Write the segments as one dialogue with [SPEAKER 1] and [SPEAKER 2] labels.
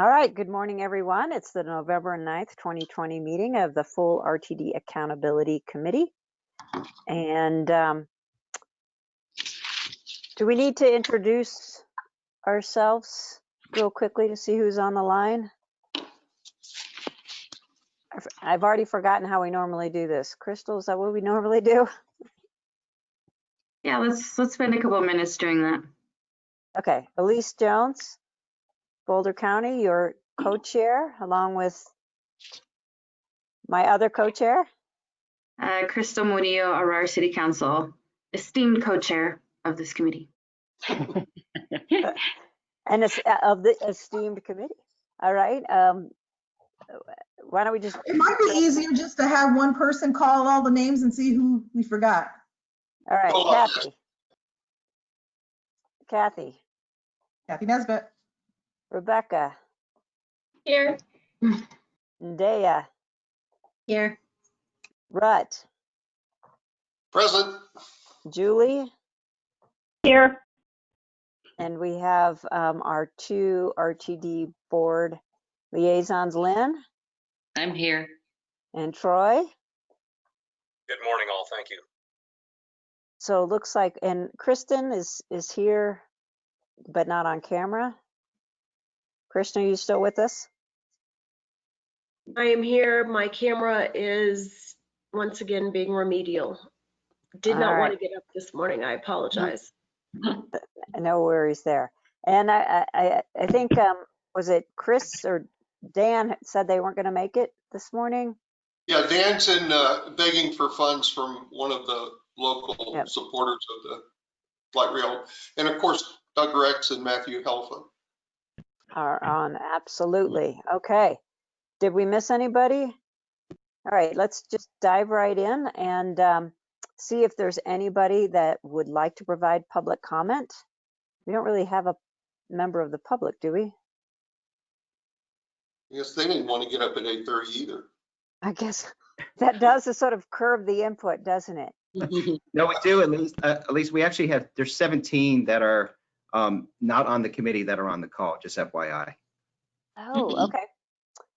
[SPEAKER 1] All right, good morning, everyone. It's the November 9th, 2020 meeting of the full RTD Accountability Committee. And um, do we need to introduce ourselves real quickly to see who's on the line? I've- already forgotten how we normally do this. Crystal, is that what we normally do?
[SPEAKER 2] Yeah, let's let's spend a couple of minutes doing that.
[SPEAKER 1] Okay, Elise Jones, Boulder County, your co-chair, along with my other co-chair.
[SPEAKER 2] Uh, Crystal Murillo, Aurora City Council, esteemed co-chair of this committee.
[SPEAKER 1] And it's uh, of the esteemed committee. All right. Um, why don't we just,
[SPEAKER 3] It might be easier just to have one person call all the names and see who we forgot.
[SPEAKER 1] all right, Kathy. Kathy,
[SPEAKER 3] Kathy Nesbitt.
[SPEAKER 1] Rebecca,
[SPEAKER 2] Here.
[SPEAKER 1] Dea,
[SPEAKER 2] Here.
[SPEAKER 1] Rut,
[SPEAKER 4] Present.
[SPEAKER 1] Julie,
[SPEAKER 5] Here,
[SPEAKER 1] and we have um, our two RTD board liaisons, Lynn
[SPEAKER 2] I'm here.
[SPEAKER 1] and Troy.
[SPEAKER 4] Good morning, all. Thank you.
[SPEAKER 1] So it looks like, and Kristen is, is here, but not on camera. Kristen, are you still with us?
[SPEAKER 5] I am here. My camera is once again being remedial. Did
[SPEAKER 1] All
[SPEAKER 5] not want to get up this morning. I apologize.
[SPEAKER 1] No worries there. And I, I, I- I think, um, was it Chris or Dan said they weren't going to make it this morning?
[SPEAKER 4] Yeah, Dan's in uh, begging for funds from one of the local
[SPEAKER 1] Yep.
[SPEAKER 4] supporters of the light rail. And of course, Doug Rex and Matthew Helfa.
[SPEAKER 1] Are on, absolutely. Okay. Did we miss anybody? All right, let's just dive right in and um, see if there's anybody that would like to provide public comment. We don't really have a member of the public, do we?
[SPEAKER 4] Yes, they didn't want to get up at 8:30 either.
[SPEAKER 1] I guess that does sort of curb the input, doesn't it?
[SPEAKER 6] No, we do, at least, uh, at least we actually have, there's 17 that are um, not on the committee that are on the call, just FYI.
[SPEAKER 1] Oh, okay.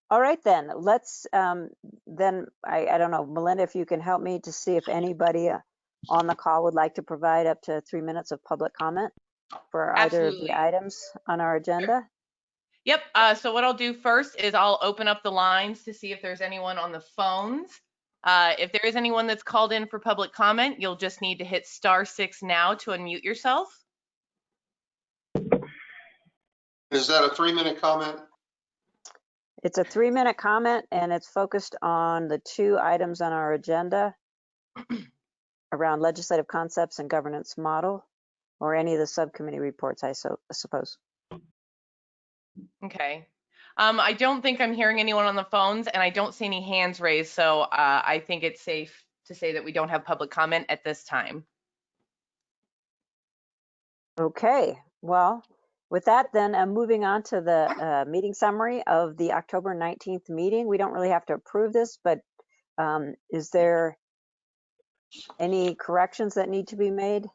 [SPEAKER 1] All right, then, let's, um, then, I, I don't know, Melinda, if you can help me to see if anybody uh, on the call would like to provide up to three minutes of public comment for either of the items on our agenda.
[SPEAKER 7] Yep. Uh, so what I'll do first is I'll open up the lines to see if there's anyone on the phones. Uh, if there is anyone that's called in for public comment, you'll just need to hit star six now to unmute yourself.
[SPEAKER 4] Is that a three-minute comment?
[SPEAKER 1] It's a three-minute comment, and it's focused on the two items on our agenda around legislative concepts and governance model, or any of the subcommittee reports, I so suppose.
[SPEAKER 7] Okay. Um, I don't think I'm hearing anyone on the phones and I don't see any hands raised. So uh, I think it's safe to say that we don't have public comment at this time.
[SPEAKER 1] Okay, well, with that, then uh, moving on to the uh, meeting summary of the October 19th meeting. We don't really have to approve this, but um, is there any corrections that need to be made?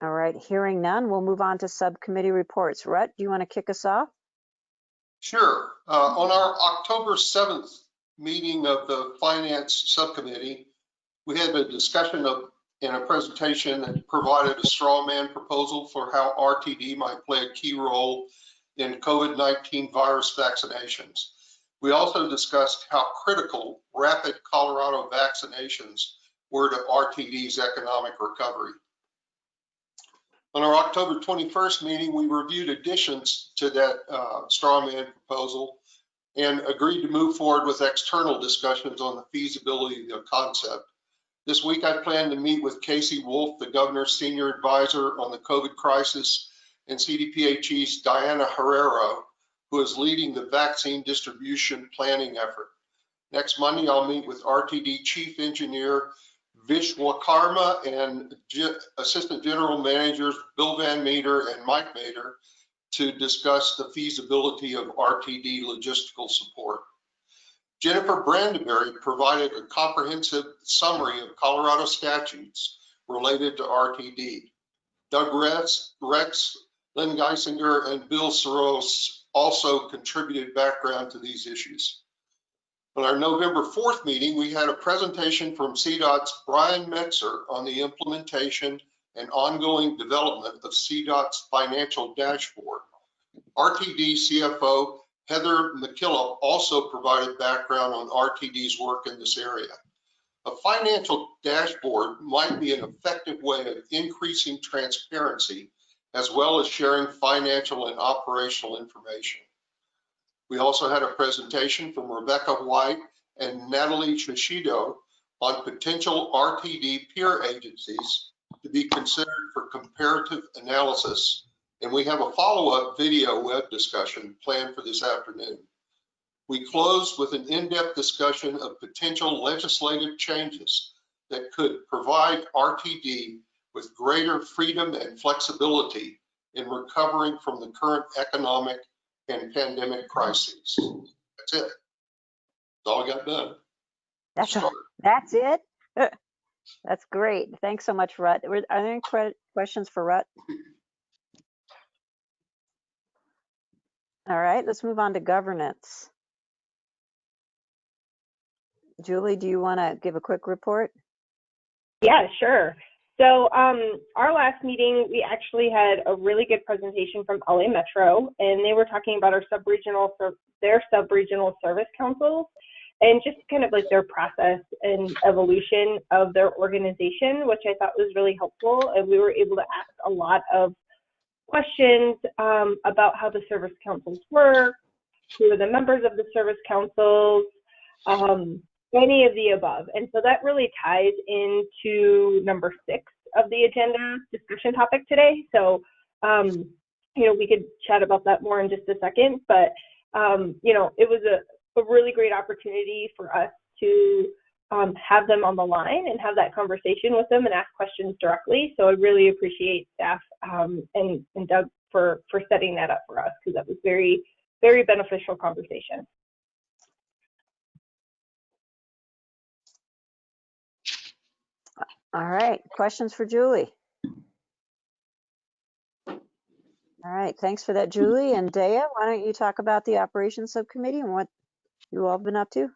[SPEAKER 1] All right, hearing none, we'll move on to subcommittee reports. Rhett, do you want to kick us off?
[SPEAKER 4] Sure. Uh, On our October 7th meeting of the Finance Subcommittee, we had a discussion of, in a presentation that provided a straw man proposal for how RTD might play a key role in COVID-19 virus vaccinations. We also discussed how critical rapid Colorado vaccinations were to RTD's economic recovery. On our October 21st meeting, we reviewed additions to that uh, straw man proposal and agreed to move forward with external discussions on the feasibility of the concept. This week, I plan to meet with Casey Wolf, the governor's senior advisor on the COVID crisis, and CDPHE's Diana Herrero, who is leading the vaccine distribution planning effort. Next Monday, I'll meet with RTD Chief Engineer Vishwakarma and Ge- Assistant General Managers Bill Van Meter and Mike Mater to discuss the feasibility of RTD logistical support. Jennifer Brandenberry provided a comprehensive summary of Colorado statutes related to RTD. Doug Rex, Rex, Lynn Guissinger, and Bill Sirois also contributed background to these issues. On our November 4th meeting, we had a presentation from CDOT's Brian Metzer on the implementation and ongoing development of CDOT's financial dashboard. RTD CFO Heather McKillop also provided background on RTD's work in this area. A financial dashboard might be an effective way of increasing transparency as well as sharing financial and operational information. We also had a presentation from Rebecca White and Natalie Shishido on potential RTD peer agencies to be considered for comparative analysis. And we have a follow-up video web discussion planned for this afternoon. We closed with an in-depth discussion of potential legislative changes that could provide RTD with greater freedom and flexibility in recovering from the current economic and pandemic crises. That's it. That's all I got done.
[SPEAKER 1] That's,
[SPEAKER 4] Start.
[SPEAKER 1] that's it? That's great. Thanks so much, Rut. Are there any questions for Rut? All right, let's move on to governance. Julie, do you want to give a quick report?
[SPEAKER 8] Yeah, sure. So um, our last meeting, we actually had a really good presentation from LA Metro, and they were talking about our sub-regional, their sub-regional service councils, and just kind of like their process and evolution of their organization, which I thought was really helpful. And we were able to ask a lot of questions um, about how the service councils work, who are the members of the service councils, um, any of the above. And so that really ties into number six of the agenda discussion topic today. So, um, you know, we could chat about that more in just a second, but, um, you know, it was a, a really great opportunity for us to um, have them on the line and have that conversation with them and ask questions directly. So I really appreciate staff um, and, and Doug for, for setting that up for us because that was very, very beneficial conversation.
[SPEAKER 1] All right, questions for Julie? All right, thanks for that, Julie. And Daya, why don't you talk about the operations subcommittee and what you all have been up to?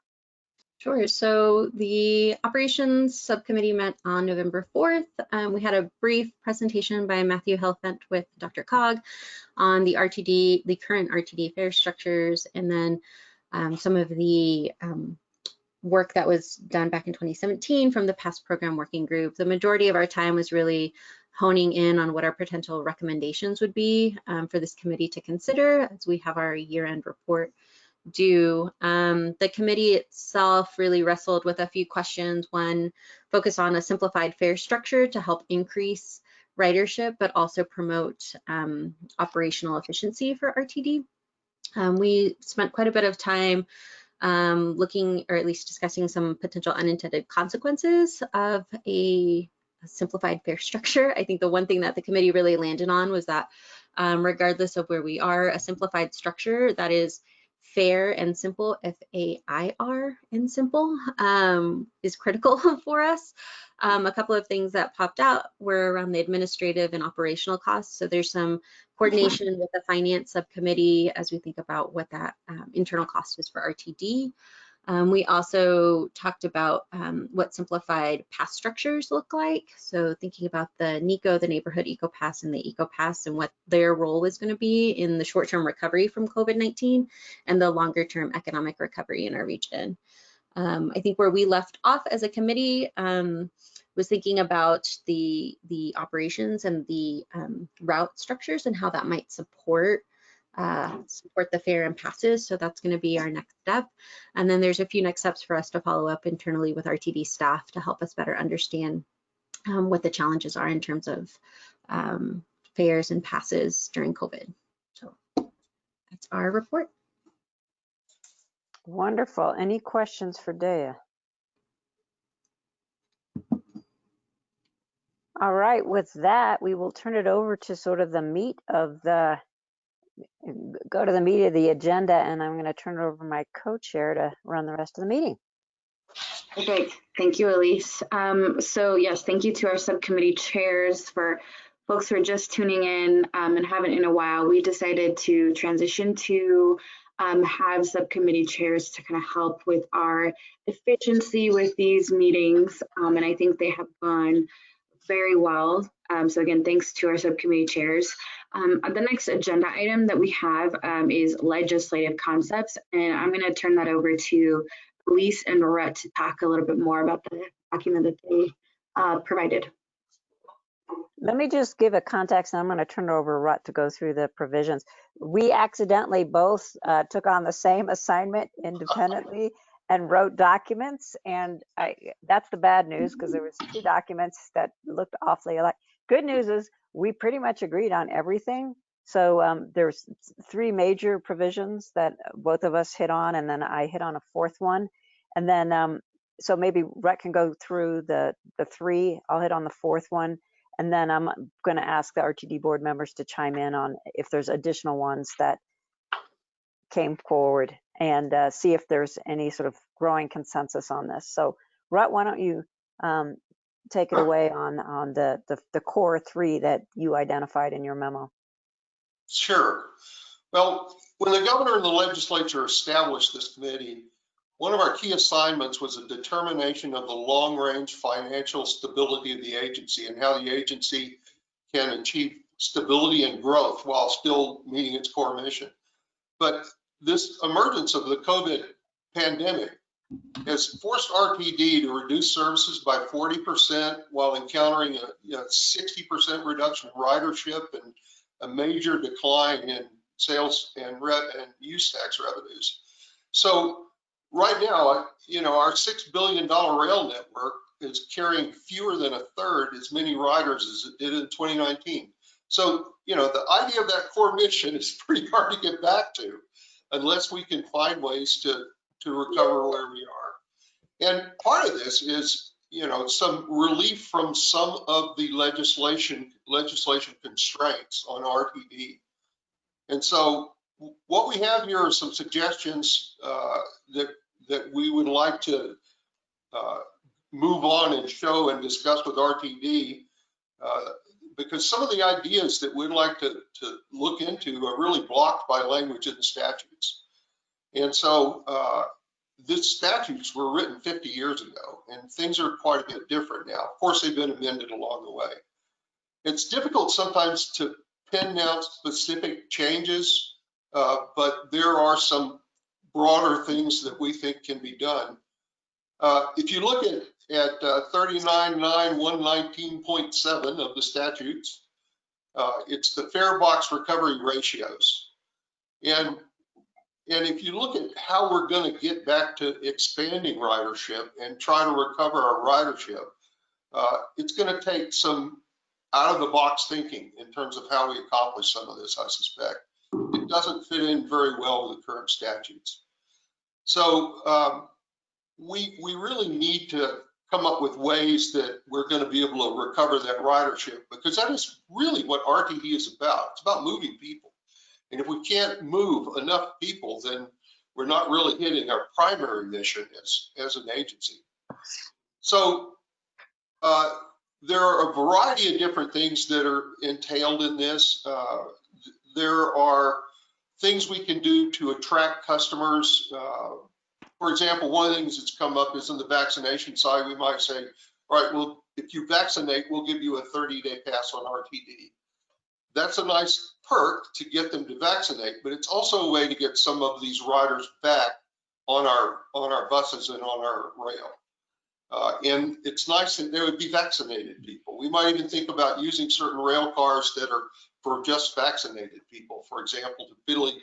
[SPEAKER 9] Sure. So the operations subcommittee met on November 4th. Um, we had a brief presentation by Matthew Helfant with DRCOG on the RTD, the current RTD fare structures, and then um, some of the um, work that was done back in 2017 from the past program working group. The majority of our time was really honing in on what our potential recommendations would be um, for this committee to consider as we have our year-end report due. Um, the committee itself really wrestled with a few questions. One, focus on a simplified fare structure to help increase ridership, but also promote um, operational efficiency for RTD. Um, we spent quite a bit of time um, looking, or at least discussing some potential unintended consequences of a, a simplified fare structure. I think the one thing that the committee really landed on was that um, regardless of where we are, a simplified structure that is fair and simple, F-A-I-R and simple, um, is critical for us. Um, a couple of things that popped out were around the administrative and operational costs. So there's some coordination with the finance subcommittee as we think about what that um, internal cost is for RTD. Um, we also talked about um, what simplified pass structures look like. So thinking about the NECO, the Neighborhood Eco Pass and the Eco Pass and what their role is gonna be in the short-term recovery from COVID-19 and the longer-term economic recovery in our region. Um, I think where we left off as a committee um, was thinking about the, the operations and the um, route structures and how that might support uh, support the fare and passes. So that's going to be our next step. And then there's a few next steps for us to follow up internally with RTD staff to help us better understand um, what the challenges are in terms of um, fares and passes during COVID. So that's our report.
[SPEAKER 1] Wonderful. Any questions for Daya? All right, with that, we will turn it over to sort of the meat of the, go to the of the agenda, and I'm going to turn it over to my co-chair to run the rest of the meeting.
[SPEAKER 2] Perfect. Thank you, Elise. Um, so yes, thank you to our subcommittee chairs for folks who are just tuning in um, and haven't in a while, we decided to transition to um, have subcommittee chairs to kind of help with our efficiency with these meetings. Um, and I think they have gone very well. Um, so again, thanks to our subcommittee chairs. Um, the next agenda item that we have um, is legislative concepts, and I'm going to turn that over to Elise and Rhett to talk a little bit more about the document that they uh, provided.
[SPEAKER 1] Let me just give a context and I'm going to turn it over to Rut to go through the provisions. We accidentally both uh, took on the same assignment independently and wrote documents. And I, that's the bad news because there was two documents that looked awfully alike. Good news is we pretty much agreed on everything. So um, there's three major provisions that both of us hit on, and then I hit on a fourth one. And then, um, so maybe Rhett can go through the the three. I'll hit on the fourth one, and then I'm going to ask the RTD board members to chime in on if there's additional ones that came forward and uh, see if there's any sort of growing consensus on this. So, Rhett, why don't you um, take it away on on the, the the core three that you identified in your memo?
[SPEAKER 4] Sure. Well, when the governor and the legislature established this committee, one of our key assignments was a determination of the long-range financial stability of the agency and how the agency can achieve stability and growth while still meeting its core mission. But this emergence of the COVID pandemic has forced RTD to reduce services by 40% while encountering a you know, 60% reduction in ridership and a major decline in sales and, re- and use tax revenues. So right now, you know, our $6 billion rail network is carrying fewer than a third as many riders as it did in 2019. So, you know, the idea of that core mission is pretty hard to get back to unless we can find ways to, to recover where we are. And part of this is, you know, some relief from some of the legislation, legislation constraints on RTD. And so what we have here are some suggestions uh, that, that we would like to uh, move on and show and discuss with RTD uh, because some of the ideas that we'd like to, to look into are really blocked by language in the statutes. And so uh, these statutes were written 50 years ago and things are quite a bit different now. Of course, they've been amended along the way. It's difficult sometimes to pin down specific changes, uh, but there are some broader things that we think can be done. Uh, if you look at, at uh, 399119.7 of the statutes, uh, it's the fare box recovery ratios. And, and if you look at how we're going to get back to expanding ridership and try to recover our ridership, uh, it's going to take some out of the box thinking in terms of how we accomplish some of this, I suspect. It doesn't fit in very well with the current statutes. So um, we, we really need to come up with ways that we're going to be able to recover that ridership because that is really what RTD is about. It's about moving people. And if we can't move enough people, then we're not really hitting our primary mission as, as an agency. So uh, there are a variety of different things that are entailed in this. Uh, there are things we can do to attract customers. Uh, for example, one of the things that's come up is on the vaccination side, we might say, all right, well, if you vaccinate, we'll give you a 30-day pass on RTD. That's a nice perk to get them to vaccinate, but it's also a way to get some of these riders back on our on our buses and on our rail. Uh, and it's nice that there would be vaccinated people. We might even think about using certain rail cars that are for just vaccinated people, for example, to really,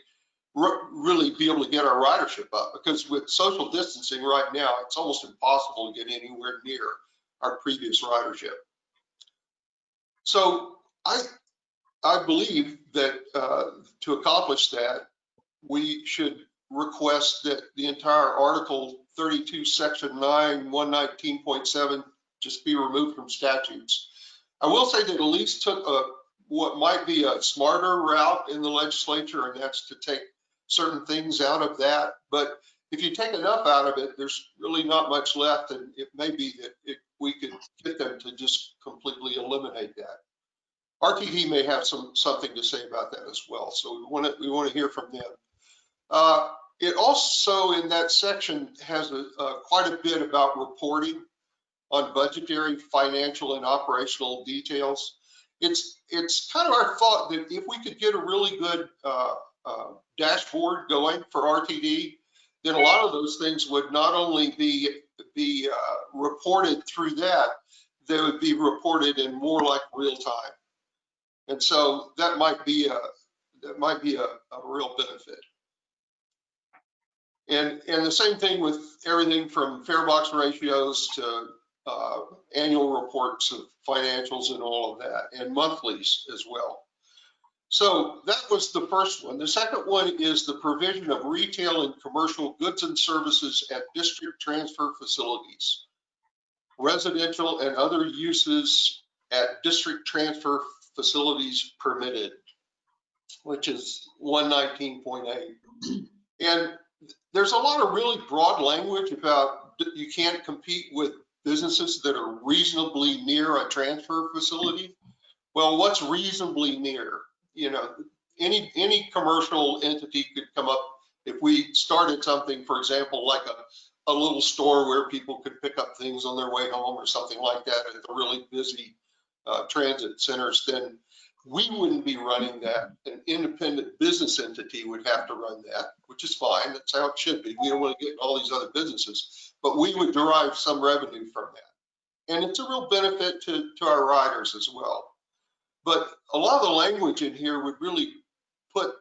[SPEAKER 4] really be able to get our ridership up. Because with social distancing right now, it's almost impossible to get anywhere near our previous ridership. So I, I believe that uh, to accomplish that, we should request that the entire Article 32, Section 9, 119.7 just be removed from statutes. I will say that at least took a what might be a smarter route in the legislature, and that's to take certain things out of that. But if you take enough out of it, there's really not much left, and it may be that it, we could get them to just completely eliminate that. RTD may have some, something to say about that as well, so we want to, we want to hear from them. Uh, It also, in that section, has a, uh, quite a bit about reporting on budgetary, financial, and operational details. It's, it's kind of our thought that if we could get a really good uh, uh, dashboard going for RTD, then a lot of those things would not only be, be uh, reported through that, they would be reported in more like real time. And so that might be a, that might be a, a real benefit. And, and the same thing with everything from fare box ratios to uh, annual reports of financials and all of that, and monthlies as well. So that was the first one. The second one is the provision of retail and commercial goods and services at district transfer facilities, residential and other uses at district transfer facilities permitted, which is 119.8. And there's a lot of really broad language about you can't compete with businesses that are reasonably near a transfer facility. Well, what's reasonably near? You know, any, any commercial entity could come up if we started something, for example, like a, a little store where people could pick up things on their way home or something like that at the really busy uh, transit centers, then we wouldn't be running that. An independent business entity would have to run that, which is fine. That's how it should be. We don't want to get all these other businesses, but we would derive some revenue from that. And it's a real benefit to, to our riders as well. But a lot of the language in here would really put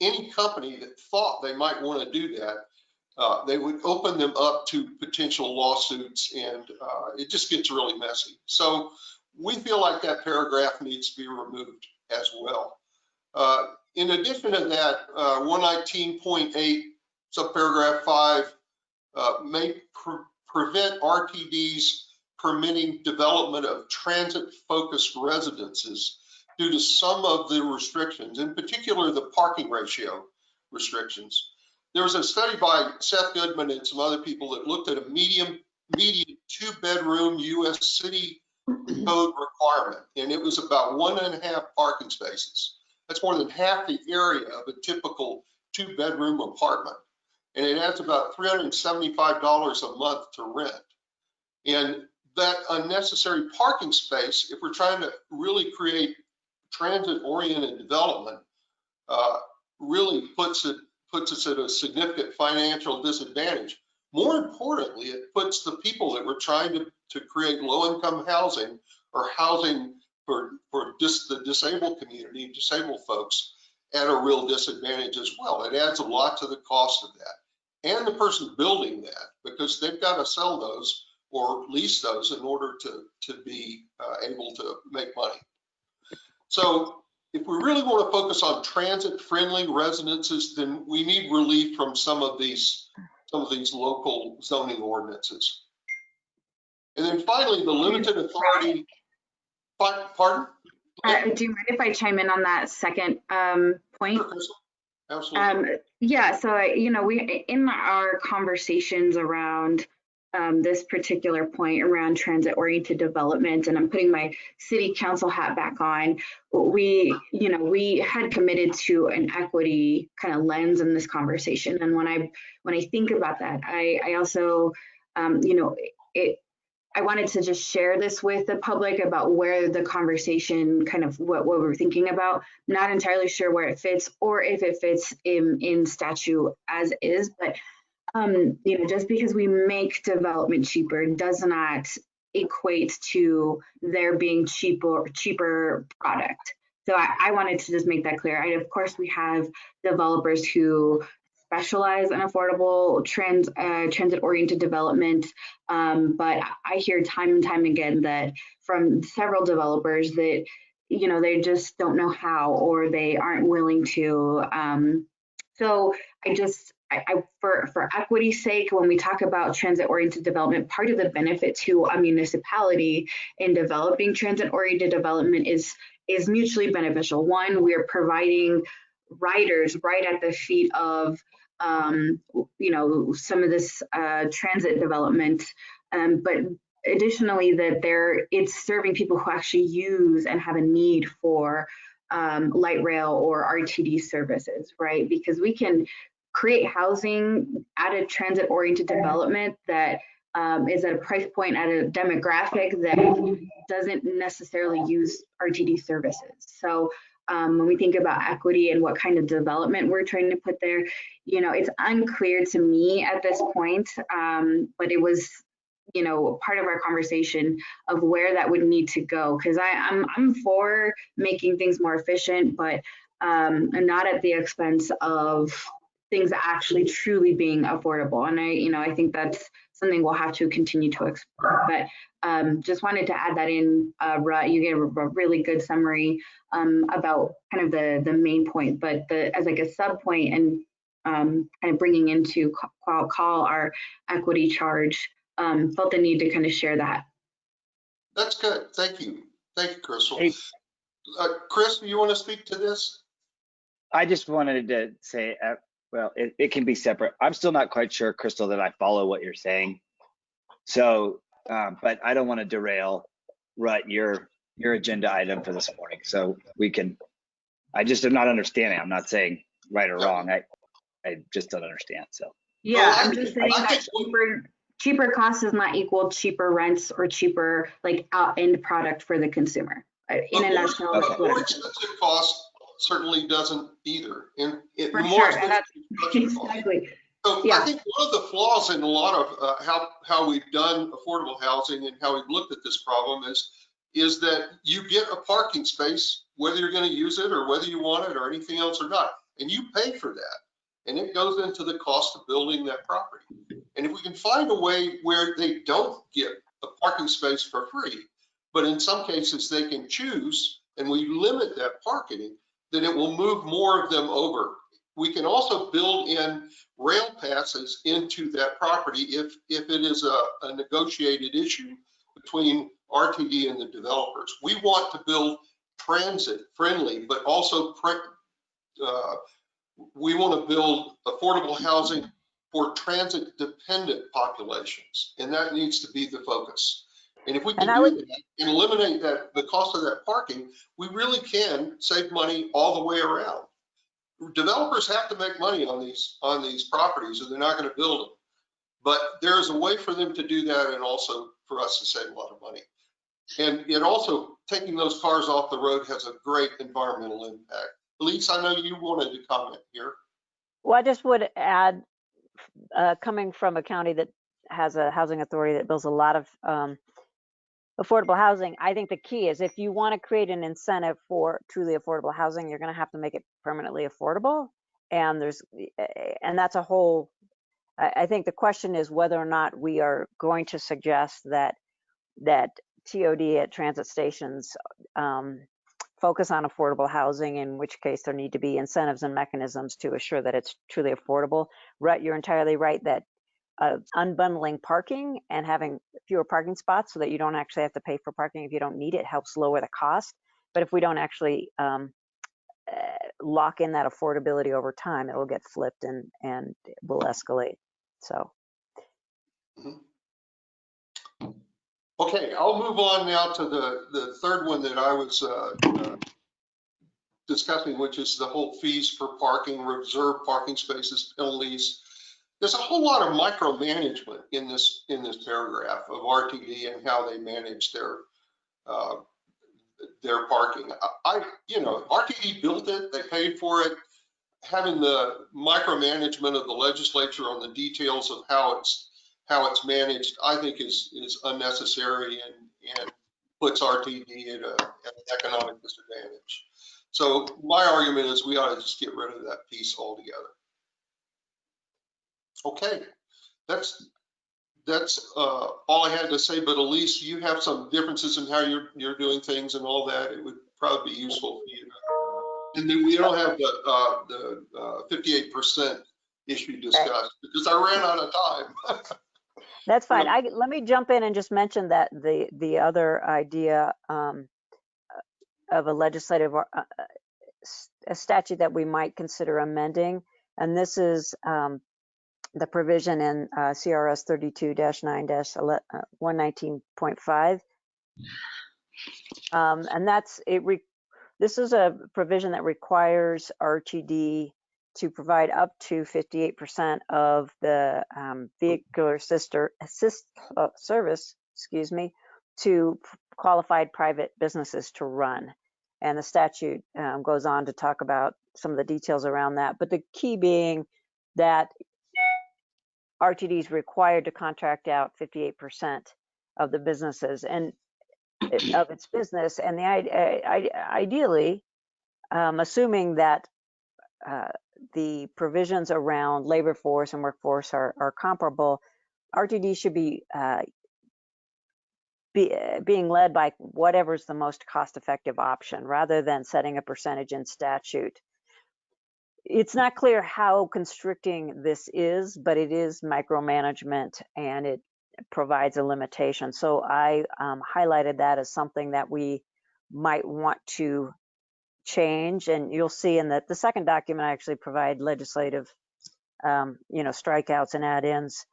[SPEAKER 4] any company that thought they might want to do that, uh, they would open them up to potential lawsuits and uh, it just gets really messy. So we feel like that paragraph needs to be removed as well. Uh, in addition to that, uh, 119.8 subparagraph 5 uh, may pre prevent RTDs permitting development of transit-focused residences due to some of the restrictions, in particular the parking ratio restrictions. There was a study by Seth Goodman and some other people that looked at a medium, medium two-bedroom U.S. city code requirement, and it was about one and a half parking spaces. That's more than half the area of a typical two-bedroom apartment. And it adds about $375 a month to rent. And that unnecessary parking space, if we're trying to really create transit-oriented development, uh, really puts it puts us at a significant financial disadvantage. More importantly, it puts the people that we're trying to, to create low-income housing or housing for, for dis, the disabled community, disabled folks, at a real disadvantage as well. It adds a lot to the cost of that. And the person building that, because they've got to sell those or lease those in order to, to be uh, able to make money. So if we really want to focus on transit-friendly residences, then we need relief from some of these some of these local zoning ordinances. And then finally, the limited authority. Pardon?
[SPEAKER 2] Uh, do you mind if I chime in on that second um, point?
[SPEAKER 4] Absolutely.
[SPEAKER 2] Um, yeah, so you know, we in our conversations around um, this particular point around transit-oriented development, and I'm putting my city council hat back on. We, you know, we had committed to an equity kind of lens in this conversation, and when I when I think about that, I, I also, um, you know, it. I wanted to just share this with the public about where the conversation kind of what, what we're thinking about. Not entirely sure where it fits or if it fits in in statute as is, but um, you know, just because we make development cheaper does not equate to there being cheaper cheaper product. So I, I wanted to just make that clear. I, of course, we have developers who specialize in affordable trans uh, transit-oriented development, um, but I hear time and time again that from several developers that you know they just don't know how or they aren't willing to. Um, so I just I, I, for, for equity's sake, when we talk about transit-oriented development, part of the benefit to a municipality in developing transit-oriented development is, is mutually beneficial. One, we're providing riders right at the feet of, um, you know, some of this uh, transit development, um, but additionally that there it's serving people who actually use and have a need for um, light rail or RTD services, right? Because we can create housing at a transit oriented development that um, is at a price point at a demographic that doesn't necessarily use RTD services. So um, when we think about equity and what kind of development we're trying to put there, you know, it's unclear to me at this point, um, but it was, you know, part of our conversation of where that would need to go. Because I'm I'm for making things more efficient, but um, not at the expense of things actually truly being affordable. And I, you know, I think that's something we'll have to continue to explore. But um, just wanted to add that in. Uh, Rut, you gave a, a really good summary um, about kind of the the main point, but the as like a sub point and um, kind of bringing into call, call our equity charge. Um, felt the need to kind of share that.
[SPEAKER 4] That's good. Thank you. Thank you, Crystal.
[SPEAKER 10] Hey.
[SPEAKER 4] Uh, Chris, do you want to speak to this?
[SPEAKER 10] I just wanted to say, uh, well, it, it can be separate. I'm still not quite sure, Crystal, that I follow what you're saying. So, um, but I don't want to derail, Rut, your your agenda item for this morning. So we can. I just am not understanding. I'm not saying right or wrong. I I just don't understand. So.
[SPEAKER 2] Yeah,
[SPEAKER 4] I
[SPEAKER 2] I'm just saying that cheaper cheaper cost does not equal cheaper rents or cheaper like out end product for the consumer. Uh, In a
[SPEAKER 4] But more-
[SPEAKER 2] nutshell,
[SPEAKER 4] but
[SPEAKER 2] that's
[SPEAKER 4] More
[SPEAKER 2] what-
[SPEAKER 4] expensive cost certainly doesn't either. And it,
[SPEAKER 2] For
[SPEAKER 4] more
[SPEAKER 2] sure, and that's-
[SPEAKER 4] expensive construction cost. So I think one of the flaws in a lot of uh, how, how we've done affordable housing and how we've looked at this problem is, is that you get a parking space, whether you're going to use it or whether you want it or anything else or not, and you pay for that. And it goes into the cost of building that property. And if we can find a way where they don't get a parking space for free, but in some cases they can choose and we limit that parking, then it will move more of them over. We can also build in rail passes into that property if, if it is a, a negotiated issue between RTD and the developers. We want to build transit friendly, but also pre- uh, we want to build affordable housing for transit dependent populations, and that needs to be the focus. And if we can
[SPEAKER 1] And would-
[SPEAKER 4] that and eliminate that, the cost of that parking, we really can save money all the way around. Developers have to make money on these, on these properties or they're not going to build them. But there is a way for them to do that and also for us to save a lot of money. And it also, taking those cars off the road has a great environmental impact. Elise, I know you wanted to comment here.
[SPEAKER 1] Well, I just would add, uh, coming from a county that has a housing authority that builds a lot of um, affordable housing, I think the key is if you want to create an incentive for truly affordable housing, you're going to have to make it permanently affordable. And there's, and that's a whole, I, think the question is whether or not we are going to suggest that, that TOD at transit stations um, focus on affordable housing, in which case there need to be incentives and mechanisms to assure that it's truly affordable. Rut, you're entirely right that uh, unbundling parking and having fewer parking spots so that you don't actually have to pay for parking if you don't need it helps lower the cost. But if we don't actually um, uh, lock in that affordability over time, it will get flipped and and will escalate. So
[SPEAKER 4] Okay, I'll move on now to the, the third one that I was uh, uh, discussing, which is the whole fees for parking, reserved parking spaces, penalties. There's a whole lot of micromanagement in this, in this paragraph of RTD and how they manage their, uh, their parking. I, you know, RTD built it, they paid for it. Having the micromanagement of the legislature on the details of how it's how it's managed, I think is, is unnecessary and, and puts RTD at, a, at an economic disadvantage. So my argument is we ought to just get rid of that piece altogether. Okay, that's, that's uh, all I had to say, but Elise, you have some differences in how you're, you're doing things and all that. It would probably be useful for you. And then we don't have the, uh, the uh, 58% issue discussed because I ran out of time.
[SPEAKER 1] That's fine. I, let me jump in and just mention that the, the other idea um, of a legislative, uh, uh, a statute that we might consider amending, and this is um, the provision in uh, CRS 32-9-119.5. Um, And that's, it, re- this is a provision that requires RTD to provide up to 58% of the um, vehicular sister assist uh, service, excuse me, to qualified private businesses to run. And the statute um, goes on to talk about some of the details around that. But the key being that RTD is required to contract out 58% of the businesses and of its business. And the i- i- ideally, um, assuming that uh, the provisions around labor force and workforce are, are comparable, RTD should be uh, be, uh, being led by whatever's the most cost-effective option rather than setting a percentage in statute. It's not clear how constricting this is, but it is micromanagement and it provides a limitation. So I um, highlighted that as something that we might want to change. And you'll see in the, the second document, I actually provide legislative, um, you know, strikeouts and add-ins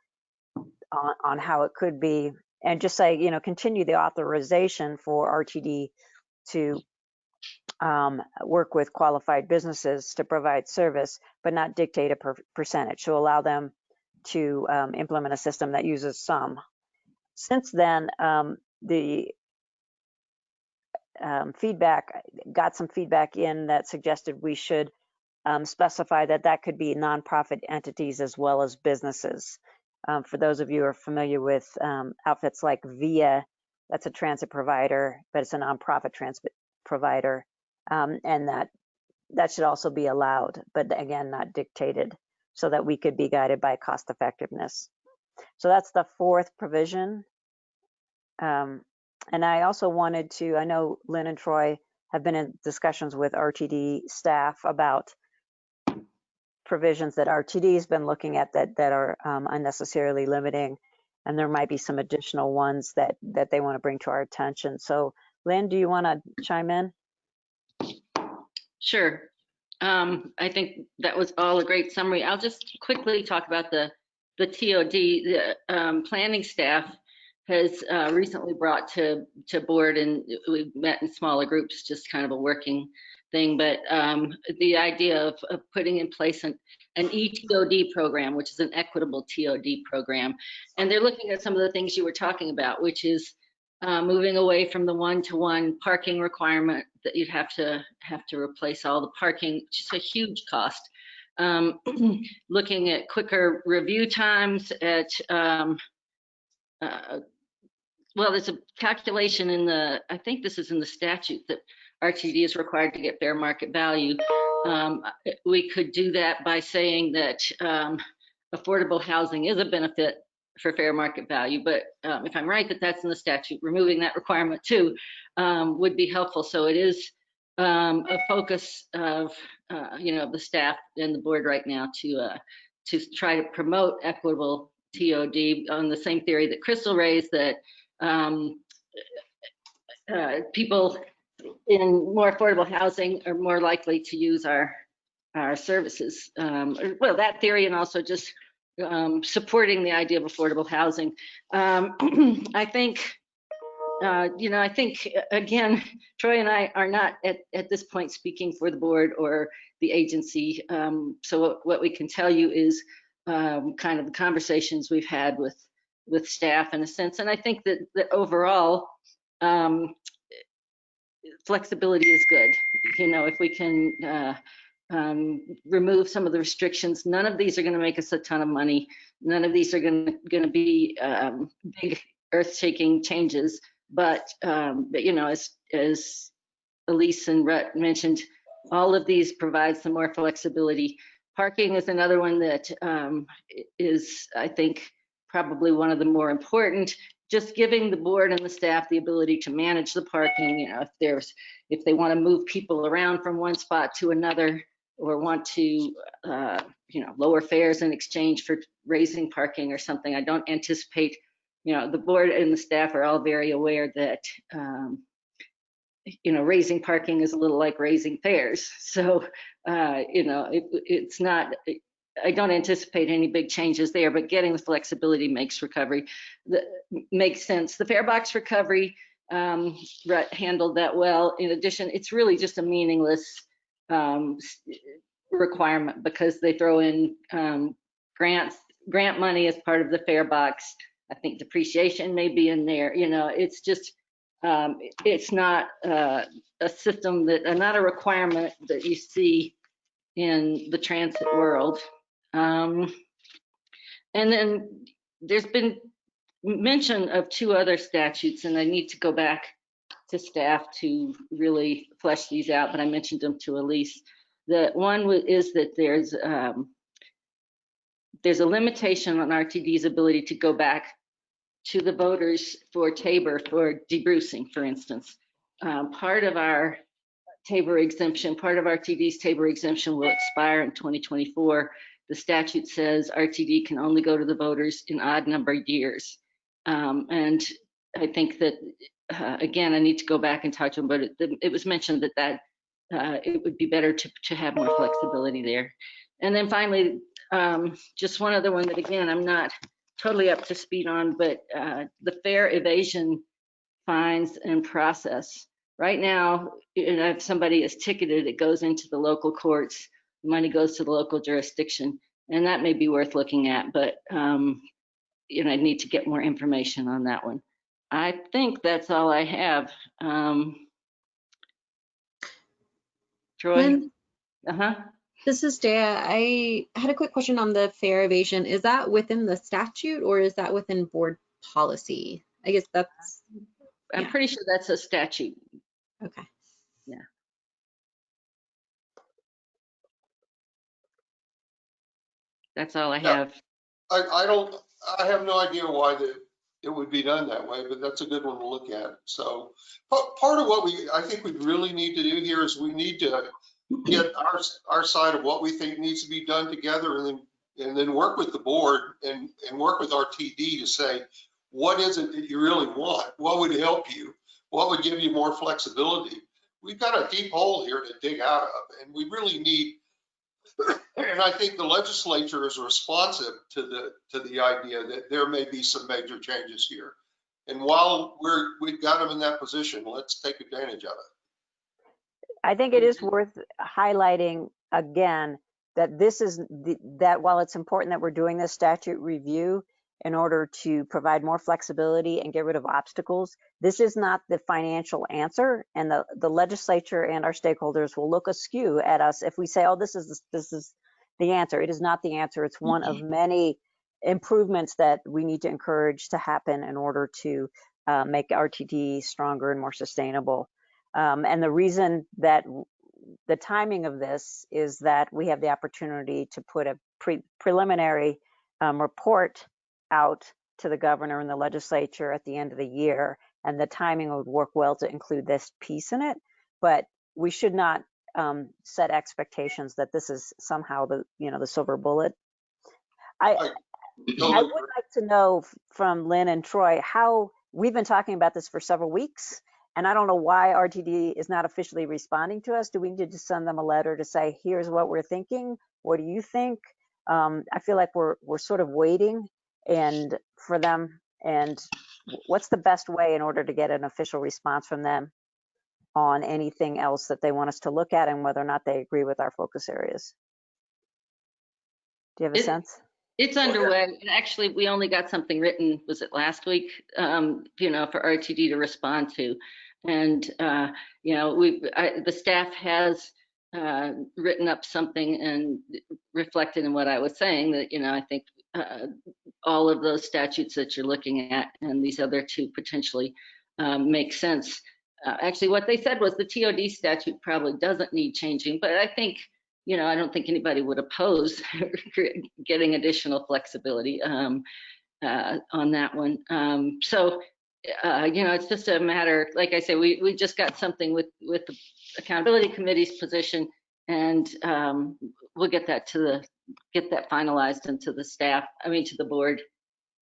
[SPEAKER 1] on, on how it could be and just say, you know, continue the authorization for RTD to um, work with qualified businesses to provide service, but not dictate a per percentage. So allow them to um, implement a system that uses some. Since then, um, the um, feedback got some feedback in that suggested we should um, specify that that could be nonprofit entities as well as businesses. Um, for those of you who are familiar with outfits like VIA, that's a transit provider, but it's a nonprofit transit provider, um, and that that should also be allowed, but again, not dictated, so that we could be guided by cost effectiveness. So that's the fourth provision. Um, and I also wanted to, I know Lynn and Troy have been in discussions with RTD staff about provisions that RTD has been looking at that that are um, unnecessarily limiting, and there might be some additional ones that that they want to bring to our attention. So, Lynn, do you want to chime in?
[SPEAKER 11] Sure. Um, I think that was all a great summary. I'll just quickly talk about the the TOD. The um, planning staff has uh, recently brought to to board, and we've met in smaller groups, just kind of a working thing. But um, the idea of, of putting in place an an ETOD program, which is an equitable TOD program, and they're looking at some of the things you were talking about, which is uh, moving away from the one-to-one parking requirement that you'd have to have to replace all the parking, which is a huge cost. Um, looking at quicker review times at, um, uh, well, there's a calculation in the, I think this is in the statute that RTD is required to get fair market value. Um, we could do that by saying that um, affordable housing is a benefit for fair market value, but um, if I'm right that that's in the statute, removing that requirement too um, would be helpful. So it is um, a focus of uh, you know the staff and the board right now to uh, to try to promote equitable TOD on the same theory that Crystal raised that um, uh, people in more affordable housing are more likely to use our our services. Um, well, that theory and also just um, supporting the idea of affordable housing. Um, I think, uh, you know, I think again, Troy and I are not at, at this point speaking for the board or the agency. Um, so what, what, we can tell you is um, kind of the conversations we've had with with staff in a sense. And I think that, that overall, um, flexibility is good. You know, if we can uh, um, remove some of the restrictions. None of these are going to make us a ton of money. None of these are going to be um, big earth-shaking changes. But, um, but you know, as as Elise and Rhett mentioned, all of these provide some more flexibility. Parking is another one that um, is, I think, probably one of the more important. Just giving the board and the staff the ability to manage the parking. You know, if there's if they want to move people around from one spot to another, or want to, uh, you know, lower fares in exchange for raising parking or something. I don't anticipate, you know, the board and the staff are all very aware that, um, you know, raising parking is a little like raising fares. So, uh, you know, it, it's not I don't anticipate any big changes there, but getting the flexibility makes recovery, the, makes sense. The fare box recovery, um, handled that well. In addition, it's really just a meaningless, um, requirement because they throw in, um, grants, grant money as part of the fare box. I think depreciation may be in there, you know, it's just, um, it's not, uh, a system that, uh, not a requirement that you see in the transit world. Um, and then there's been mention of two other statutes, and I need to go back to staff to really flesh these out, but I mentioned them to Elise. The one is that there's um, there's a limitation on RTD's ability to go back to the voters for Tabor for debrucing, for instance. Um, part of our Tabor exemption, part of RTD's Tabor exemption will expire in 2024. The statute says RTD can only go to the voters in odd numbered years. Um, and I think that, uh, again, I need to go back and talk to them, but it, it was mentioned that that uh, it would be better to, to have more flexibility there. And then finally, um, just one other one that again, I'm not totally up to speed on, but uh, the fare evasion fines and process. Right now, you know, if somebody is ticketed, it goes into the local courts, money goes to the local jurisdiction, and that may be worth looking at, but um, you know, I need to get more information on that one. I think that's all I have. Um, Troy?
[SPEAKER 9] Lynn,
[SPEAKER 11] Uh-huh.
[SPEAKER 9] this is Dea. I had a quick question on the fare evasion. Is that within the statute or is that within board policy? I guess that's,
[SPEAKER 11] I'm
[SPEAKER 9] Yeah.
[SPEAKER 11] pretty sure that's a statute.
[SPEAKER 9] okay. Yeah.
[SPEAKER 11] That's all I
[SPEAKER 4] Yeah.
[SPEAKER 11] have.
[SPEAKER 4] I, I don't, I have no idea why the, it would be done that way, but that's a good one to look at. So part of what we, I think we really need to do here is we need to get our, our side of what we think needs to be done together and then, and then work with the board and, and work with RTD to say, what is it that you really want? What would help you? What would give you more flexibility? We've got a deep hole here to dig out of and we really need and I think the legislature is responsive to the, to the idea that there may be some major changes here. And while we're, we've got them in that position, let's take advantage of it.
[SPEAKER 1] I think it is worth highlighting again that this is the, that while it's important that we're doing this statute review in order to provide more flexibility and get rid of obstacles, this is not the financial answer. And the, the legislature and our stakeholders will look askew at us if we say, oh, this is, this is the answer. It is not the answer. It's one of many improvements that we need to encourage to happen in order to uh, make RTD stronger and more sustainable. Um, and the reason that the timing of this is that we have the opportunity to put a pre- preliminary um, report out to the governor and the legislature at the end of the year. And the timing would work well to include this piece in it. But we should not um, set expectations that this is somehow the, you know, the silver bullet. I, I would like to know from Lynn and Troy how, we've been talking about this for several weeks, and I don't know why RTD is not officially responding to us. Do we need to send them a letter to say, here's what we're thinking? What do you think? Um, I feel like we're, we're sort of waiting and for them, and what's the best way in order to get an official response from them on anything else that they want us to look at and whether or not they agree with our focus areas? Do you have a
[SPEAKER 11] It-
[SPEAKER 1] sense?
[SPEAKER 11] It's underway. And actually, we only got something written, was it last week? Um, you know, for RTD to respond to. And, uh, you know, we, the staff has, uh, written up something and reflected in what I was saying that, you know, I think, uh, all of those statutes that you're looking at and these other two potentially, um, make sense. Uh, actually, what they said was the TOD statute probably doesn't need changing, but I think, you know, I don't think anybody would oppose getting additional flexibility um, uh, on that one. Um, so, uh, you know, it's just a matter, like I say, we, we just got something with, with the accountability committee's position and um, we'll get that to the, get that finalized into the staff, I mean, to the board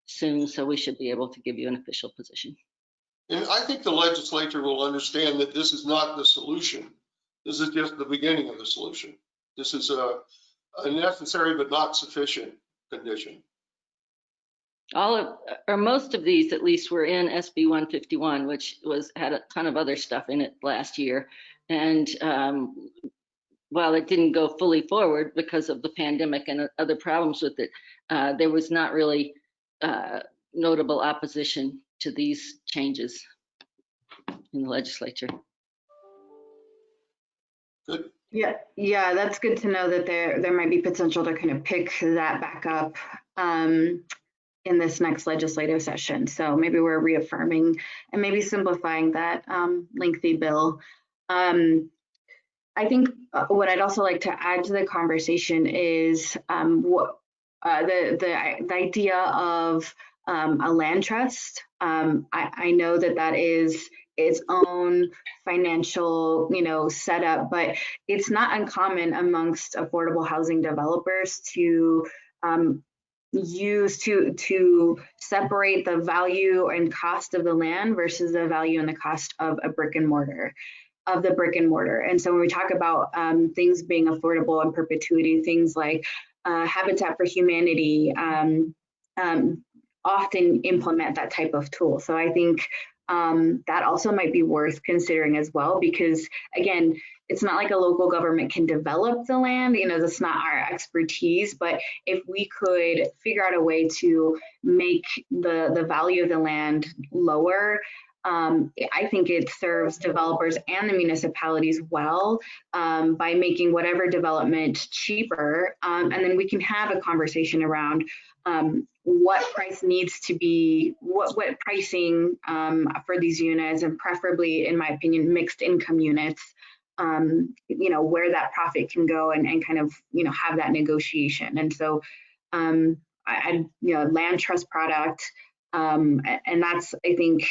[SPEAKER 11] soon. So we should be able to give you an official position.
[SPEAKER 4] And I think the legislature will understand that this is not the solution. This is just the beginning of the solution. This is a, a necessary but not sufficient condition.
[SPEAKER 11] All of, or most of these at least were in SB 151, which was, had a ton of other stuff in it last year. And um, while it didn't go fully forward because of the pandemic and other problems with it, uh, there was not really uh, notable opposition to these changes in the legislature.
[SPEAKER 4] Good.
[SPEAKER 2] Yeah, yeah, that's good to know that there there might be potential to kind of pick that back up um, in this next legislative session. So maybe we're reaffirming and maybe simplifying that um, lengthy bill. Um, I think uh, what I'd also like to add to the conversation is um, what uh, the, the the idea of um, a land trust. Um, I, I know that that is its own financial, you know, setup, but it's not uncommon amongst affordable housing developers to um, use to to separate the value and cost of the land versus the value and the cost of a brick and mortar of the brick and mortar. And so when we talk about um, things being affordable in perpetuity, things like uh, Habitat for Humanity um, um, often implement that type of tool. So I think um, that also might be worth considering as well, because again, it's not like a local government can develop the land, you know, that's not our expertise, but if we could figure out a way to make the, the value of the land lower, um, I think it serves developers and the municipalities well um, by making whatever development cheaper. Um, and then we can have a conversation around um, what price needs to be, what, what pricing um, for these units, and preferably, in my opinion, mixed income units, um, you know, where that profit can go and, and kind of, you know, have that negotiation. And so, I, I, you know, land trust product, and that's, I think,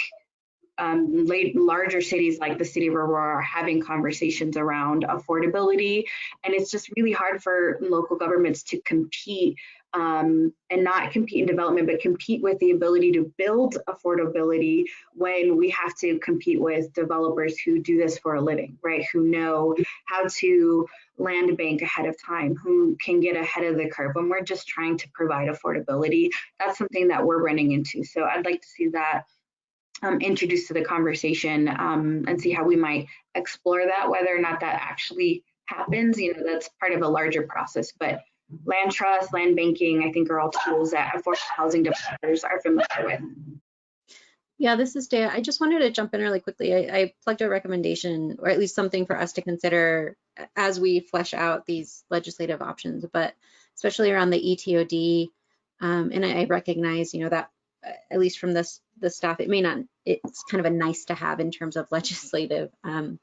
[SPEAKER 2] um, late, larger cities like the city of Aurora are having conversations around affordability. And it's just really hard for local governments to compete um, and not compete in development, but compete with the ability to build affordability when we have to compete with developers who do this for a living, right? Who know how to land bank ahead of time, who can get ahead of the curve when we're just trying to provide affordability. That's something that we're running into. So I'd like to see that um, introduced to the conversation um, and see how we might explore that, whether or not that actually happens. You know, that's part of a larger process, but land trust, land banking, I think are all tools that affordable housing developers are familiar with.
[SPEAKER 9] Yeah, this is Dea. I just wanted to jump in really quickly. I, I, plugged a recommendation, or at least something for us to consider as we flesh out these legislative options, but especially around the ETOD. Um, and I, I recognize, you know, that at least from this the staff, it may not, it's kind of a nice to have in terms of legislative um,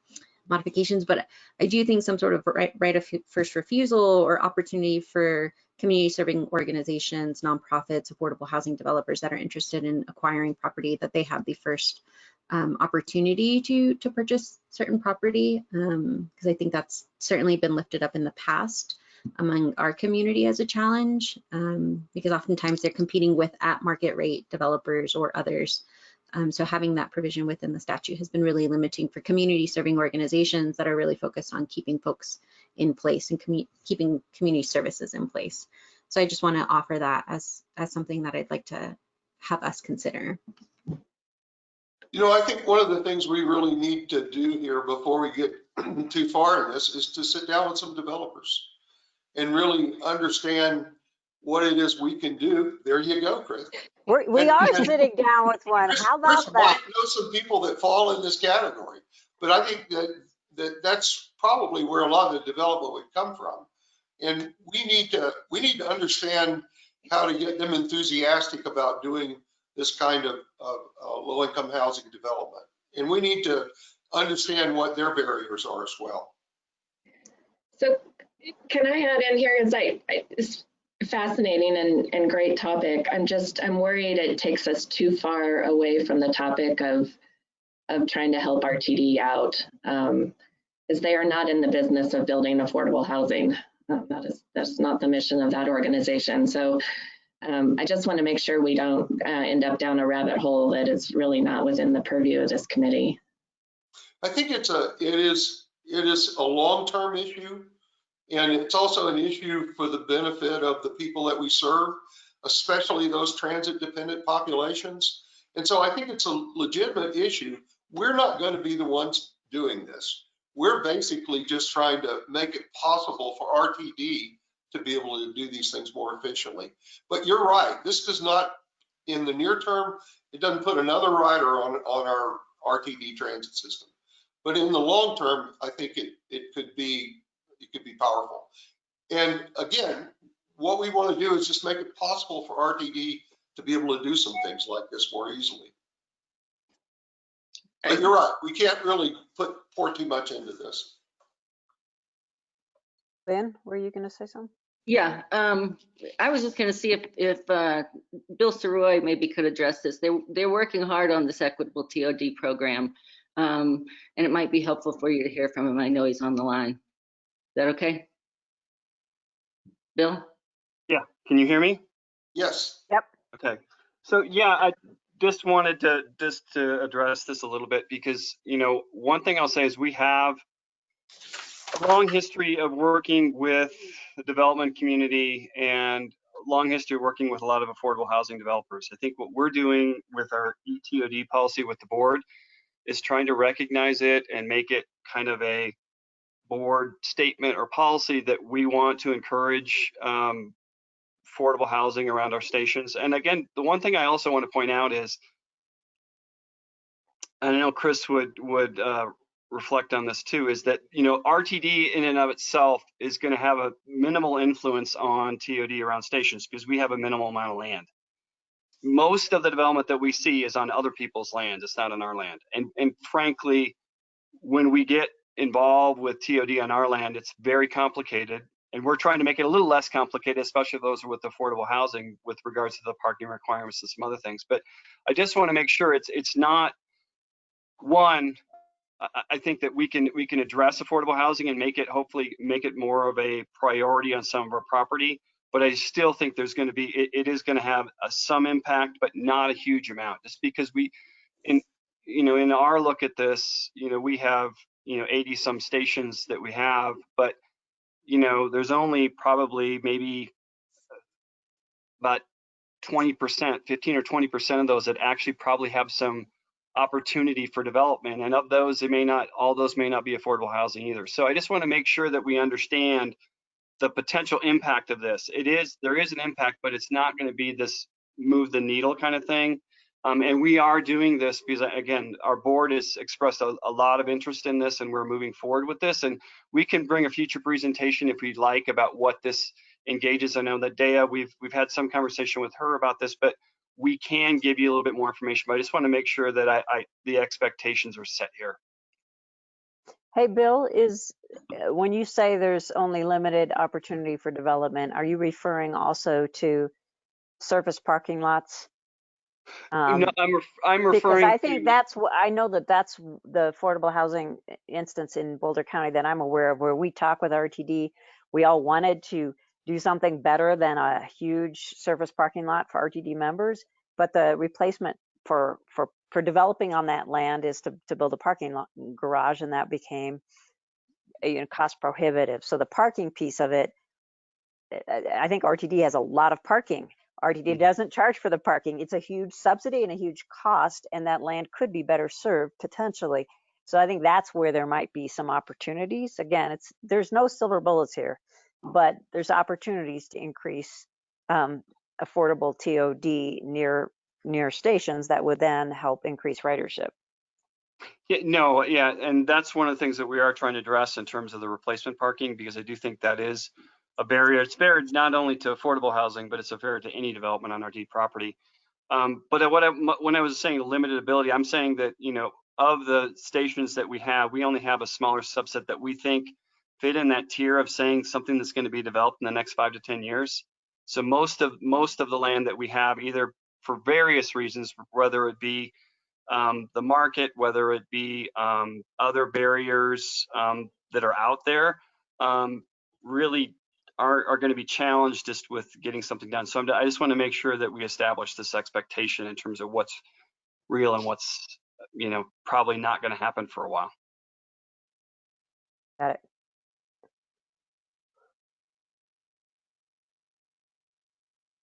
[SPEAKER 9] modifications, but I do think some sort of right, right of first refusal or opportunity for community serving organizations, nonprofits, affordable housing developers that are interested in acquiring property that they have the first um, opportunity to to purchase certain property because um, I think that's certainly been lifted up in the past among our community as a challenge um, because oftentimes they're competing with at market rate developers or others. Um, so having that provision within the statute has been really limiting for community serving organizations that are really focused on keeping folks in place and commu keeping community services in place. So I just want to offer that as, as something that I'd like to have us consider.
[SPEAKER 4] You know, I think one of the things we really need to do here before we get too far in this is to sit down with some developers and really understand what it is we can do. There you go, Chris.
[SPEAKER 1] We're, we
[SPEAKER 4] And-
[SPEAKER 1] are
[SPEAKER 4] and-
[SPEAKER 1] sitting down with one. How
[SPEAKER 4] Chris
[SPEAKER 1] about
[SPEAKER 4] might
[SPEAKER 1] that?
[SPEAKER 4] know some people that fall in this category, but I think that, that that's probably where a lot of the development would come from. And we need to, we need to understand how to get them enthusiastic about doing this kind of, of uh, low-income housing development. And we need to understand what their barriers are as well.
[SPEAKER 12] So can I add in here, because I, I- it's fascinating and, and great topic. I'm just, I'm worried it takes us too far away from the topic of, of trying to help RTD out. Um, As they are not in the business of building affordable housing. Uh, That is, that's not the mission of that organization. So um, I just want to make sure we don't uh, end up down a rabbit hole that is really not within the purview of this committee.
[SPEAKER 4] I think it's a, it is, it is a long-term issue. And it's also an issue for the benefit of the people that we serve, especially those transit dependent populations. And so I think it's a legitimate issue. We're not going to be the ones doing this. We're basically just trying to make it possible for RTD to be able to do these things more efficiently. But you're right, this does not, in the near term, it doesn't put another rider on, on our RTD transit system. But in the long term, I think it, it could be, it could be powerful. And again, what we want to do is just make it possible for RTD to be able to do some things like this more easily. But you're right, we can't really put, pour too much into this.
[SPEAKER 1] Ben, were you going to say something?
[SPEAKER 11] Yeah, um, I was just gonna see if, if, uh, Bill Sirois maybe could address this. They, they're working hard on this equitable TOD program. Um, and it might be helpful for you to hear from him. I know he's on the line. Is that okay? Bill?
[SPEAKER 13] Yeah, can you hear me?
[SPEAKER 4] Yes.
[SPEAKER 1] Yep.
[SPEAKER 13] Okay. So yeah, I just wanted to just to address this a little bit because, you know, one thing I'll say is we have a long history of working with the development community and long history of working with a lot of affordable housing developers. I think what we're doing with our ETOD policy with the board is trying to recognize it and make it kind of a board statement or policy that we want to encourage um, affordable housing around our stations. And again, the one thing I also want to point out is, I know Chris would would uh, reflect on this too, is that you know RTD in and of itself is going to have a minimal influence on TOD around stations because we have a minimal amount of land. Most of the development that we see is on other people's land. It's not on our land. And and frankly, when we get involved with TOD on our land, it's very complicated. And we're trying to make it a little less complicated, especially those with affordable housing with regards to the parking requirements and some other things. But I just want to make sure it's it's not one. I- think that we can we can address affordable housing and make it hopefully make it more of a priority on some of our property. But I still think there's going to be it, it is going to have a, some impact, but not a huge amount, just because we in you know in our look at this, you know we have you know 80 some stations that we have, but you know, there's only probably maybe uh, about 20%, 15 or 20% of those that actually probably have some opportunity for development. And of those, it may not, all those may not be affordable housing either. So I just want to make sure that we understand the potential impact of this. It is, there is an impact, but it's not going to be this move the needle kind of thing. Um, and we are doing this because again, our board has expressed a, a lot of interest in this and we're moving forward with this. And we can bring a future presentation if we'd like about what this engages. I know that Dea, we've we've had some conversation with her about this, but we can give you a little bit more information. But I just want to make sure that I, I the expectations are set here.
[SPEAKER 1] Hey, Bill, is, uh, when you say there's only limited opportunity for development, are you referring also to surface parking lots? Um,
[SPEAKER 13] no, I'm ref, I'm
[SPEAKER 1] Because I think
[SPEAKER 13] to
[SPEAKER 1] that's, what I know that that's the affordable housing instance in Boulder County that I'm aware of, where we talk with RTD. We all wanted to do something better than a huge surface parking lot for RTD members, but the replacement for, for, for developing on that land is to, to build a parking lot garage, and that became, uh, you know, cost prohibitive. So the parking piece of it, I I think RTD has a lot of parking. RTD doesn't charge for the parking. It's a huge subsidy and a huge cost, and that land could be better served potentially. So I think that's where there might be some opportunities. Again, it's there's no silver bullets here, but there's opportunities to increase um, affordable TOD near near stations that would then help increase ridership.
[SPEAKER 13] Yeah, no, yeah, and that's one of the things that we are trying to address in terms of the replacement parking, because I do think that is a barrier. It's barrier not only to affordable housing, but it's a barrier to any development on RTD property. Um, but what I, when I was saying limited ability, I'm saying that, you know, of the stations that we have, we only have a smaller subset that we think fit in that tier of saying something that's going to be developed in the next five to 10 years. So most of most of the land that we have, either for various reasons, whether it be um, the market, whether it be um, other barriers um, that are out there, um, really are, are going to be challenged just with getting something done. So I'm, i just want to make sure that we establish this expectation in terms of what's real and what's, you know, probably not going to happen for a while.
[SPEAKER 1] Got it.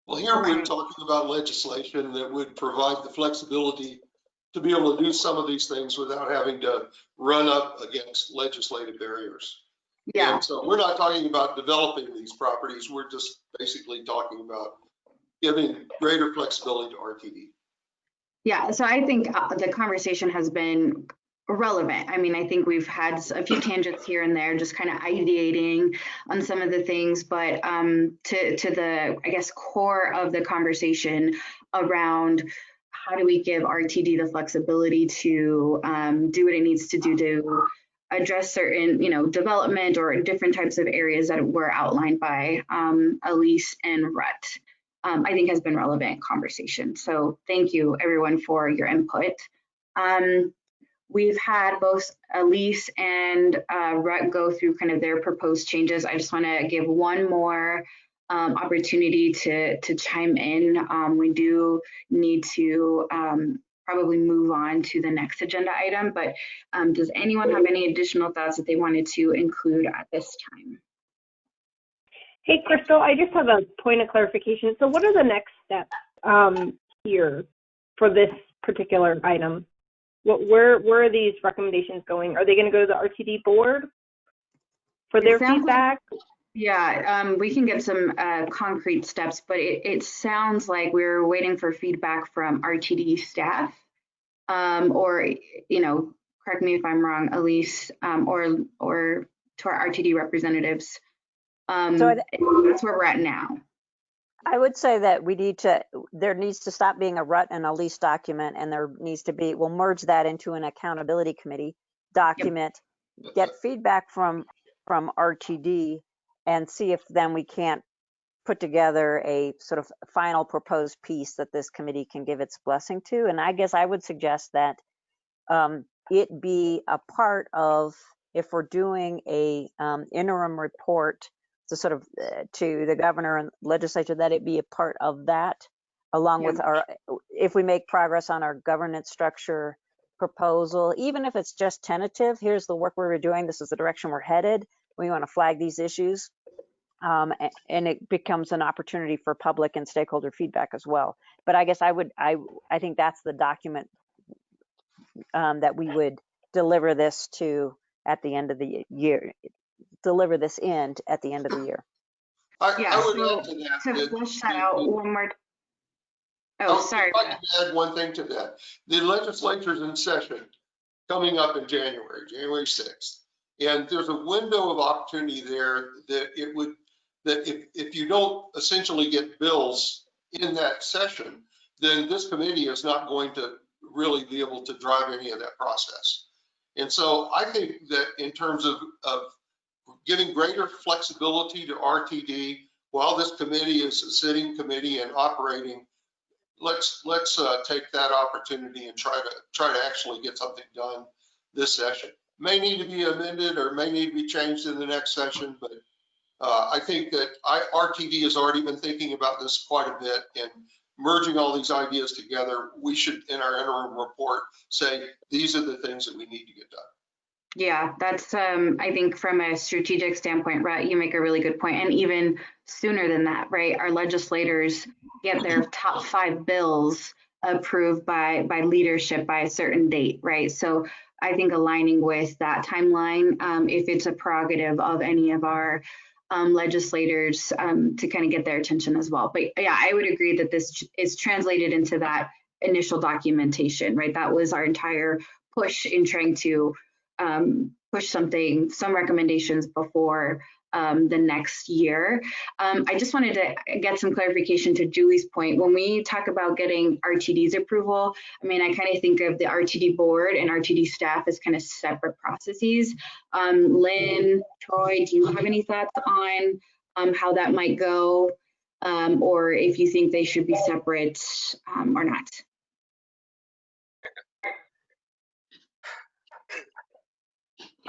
[SPEAKER 4] Well, here we're talking about legislation that would provide the flexibility to be able to do some of these things without having to run up against legislative barriers.
[SPEAKER 2] Yeah.
[SPEAKER 4] And so we're not talking about developing these properties. We're just basically talking about giving greater flexibility to RTD.
[SPEAKER 2] Yeah, so I think uh, the conversation has been relevant. I mean, I think we've had a few tangents here and there, just kind of ideating on some of the things, but um, to to the I guess core of the conversation around how do we give RTD the flexibility to um, do what it needs to do to address certain, you know, development or different types of areas that were outlined by um, Elise and Rutt um, I think has been relevant conversation. So thank you everyone for your input. Um, we've had both Elise and uh, Rutt go through kind of their proposed changes. I just want to give one more um, opportunity to to chime in. Um, we do need to um, probably move on to the next agenda item, but um, does anyone have any additional thoughts that they wanted to include at this time?
[SPEAKER 8] Hey, Crystal, I just have a point of clarification. So what are the next steps um, here for this particular item? What, where, where are these recommendations going? Are they going to go to the RTD board for their
[SPEAKER 2] sounds like-
[SPEAKER 8] feedback?
[SPEAKER 2] Yeah, um, we can get some uh, concrete steps, but it, it sounds like we're waiting for feedback from RTD staff. Um, or, you know, correct me if I'm wrong, Elise, um, or, or to our RTD representatives. Um,
[SPEAKER 1] So
[SPEAKER 2] that's where we're at now.
[SPEAKER 1] I would say that we need to, there needs to stop being a Rutt and Elise document, and there needs to be, we'll merge that into an accountability committee document, get feedback from, from RTD, and see if then we can't put together a sort of final proposed piece that this committee can give its blessing to. And I guess I would suggest that um, it be a part of, if we're doing a um, interim report to sort of uh, to the governor and legislature, that it be a part of that, along with our, if we make progress on our governance structure proposal, even if it's just tentative, here's the work we're doing, this is the direction we're headed, we want to flag these issues. Um, and it becomes an opportunity for public and stakeholder feedback as well. But I guess I would, I, I think that's the document um, that we would deliver this to at the end of the year, deliver this in at the end of the year.
[SPEAKER 4] I,
[SPEAKER 2] Yeah,
[SPEAKER 4] I would
[SPEAKER 2] so
[SPEAKER 4] add to that.
[SPEAKER 2] To
[SPEAKER 4] that
[SPEAKER 2] flesh that out
[SPEAKER 4] the-
[SPEAKER 2] one more.
[SPEAKER 4] Oh,
[SPEAKER 2] Oh,
[SPEAKER 4] if
[SPEAKER 2] sorry.
[SPEAKER 4] I can add one thing to that. The legislature's in session coming up in January, January 6th. And there's a window of opportunity there that it would, that if, if you don't essentially get bills in that session, then this committee is not going to really be able to drive any of that process. And so I think that in terms of, of giving greater flexibility to RTD while this committee is a sitting committee and operating, let's, let's uh, take that opportunity and try to, try to actually get something done this session. May need to be amended or may need to be changed in the next session, but uh, I think that I, RTD has already been thinking about this quite a bit and merging all these ideas together, we should, in our interim report, say, these are the things that we need to get done.
[SPEAKER 2] Yeah, that's, um, I think from a strategic standpoint, Rutt, you make a really good point. And even sooner than that, right? Our legislators get their top five bills approved by, by leadership by a certain date, right? So I think aligning with that timeline, um, if it's a prerogative of any of our um, legislators um, to kind of get their attention as well. But yeah, I would agree that this is translated into that initial documentation, right? That was our entire push in trying to um, push something, some recommendations before um, the next year. Um, I just wanted to get some clarification to Julie's point. When we talk about getting RTD's approval, I mean, I kind of think of the RTD board and RTD staff as kind of separate processes. Um, Lynn, Troy, do you have any thoughts on um, how that might go? Um, or if you think they should be separate um, or not?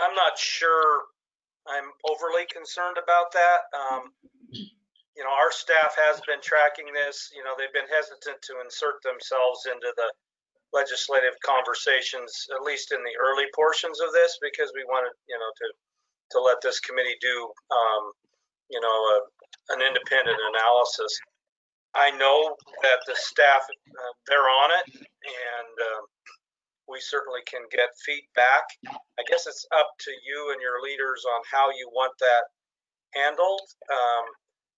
[SPEAKER 14] I'm not sure I'm overly concerned about that. Um, you know, our staff has been tracking this. You know, they've been hesitant to insert themselves into the legislative conversations, at least in the early portions of this, because we wanted, you know, to to let this committee do, um, you know, a, an independent analysis. I know that the staff, uh, they're on it and um, we certainly can get feedback. I guess it's up to you and your leaders on how you want that handled. Um,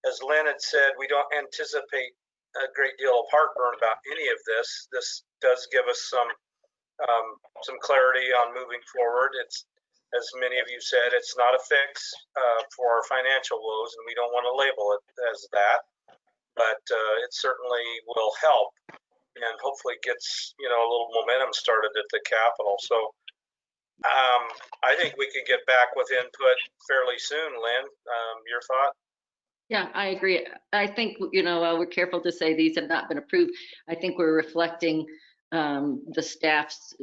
[SPEAKER 14] As Lynn had said, we don't anticipate a great deal of heartburn about any of this. This does give us some, um, some clarity on moving forward. It's, as many of you said, it's not a fix uh, for our financial woes, and we don't want to label it as that. But uh, it certainly will help and hopefully gets, you know, a little momentum started at the Capitol. So um, I think we can get back with input fairly soon. Lynn, um, your thought?
[SPEAKER 11] Yeah, I agree. I think, you know, uh, we're careful to say these have not been approved. I think we're reflecting um, the staff's,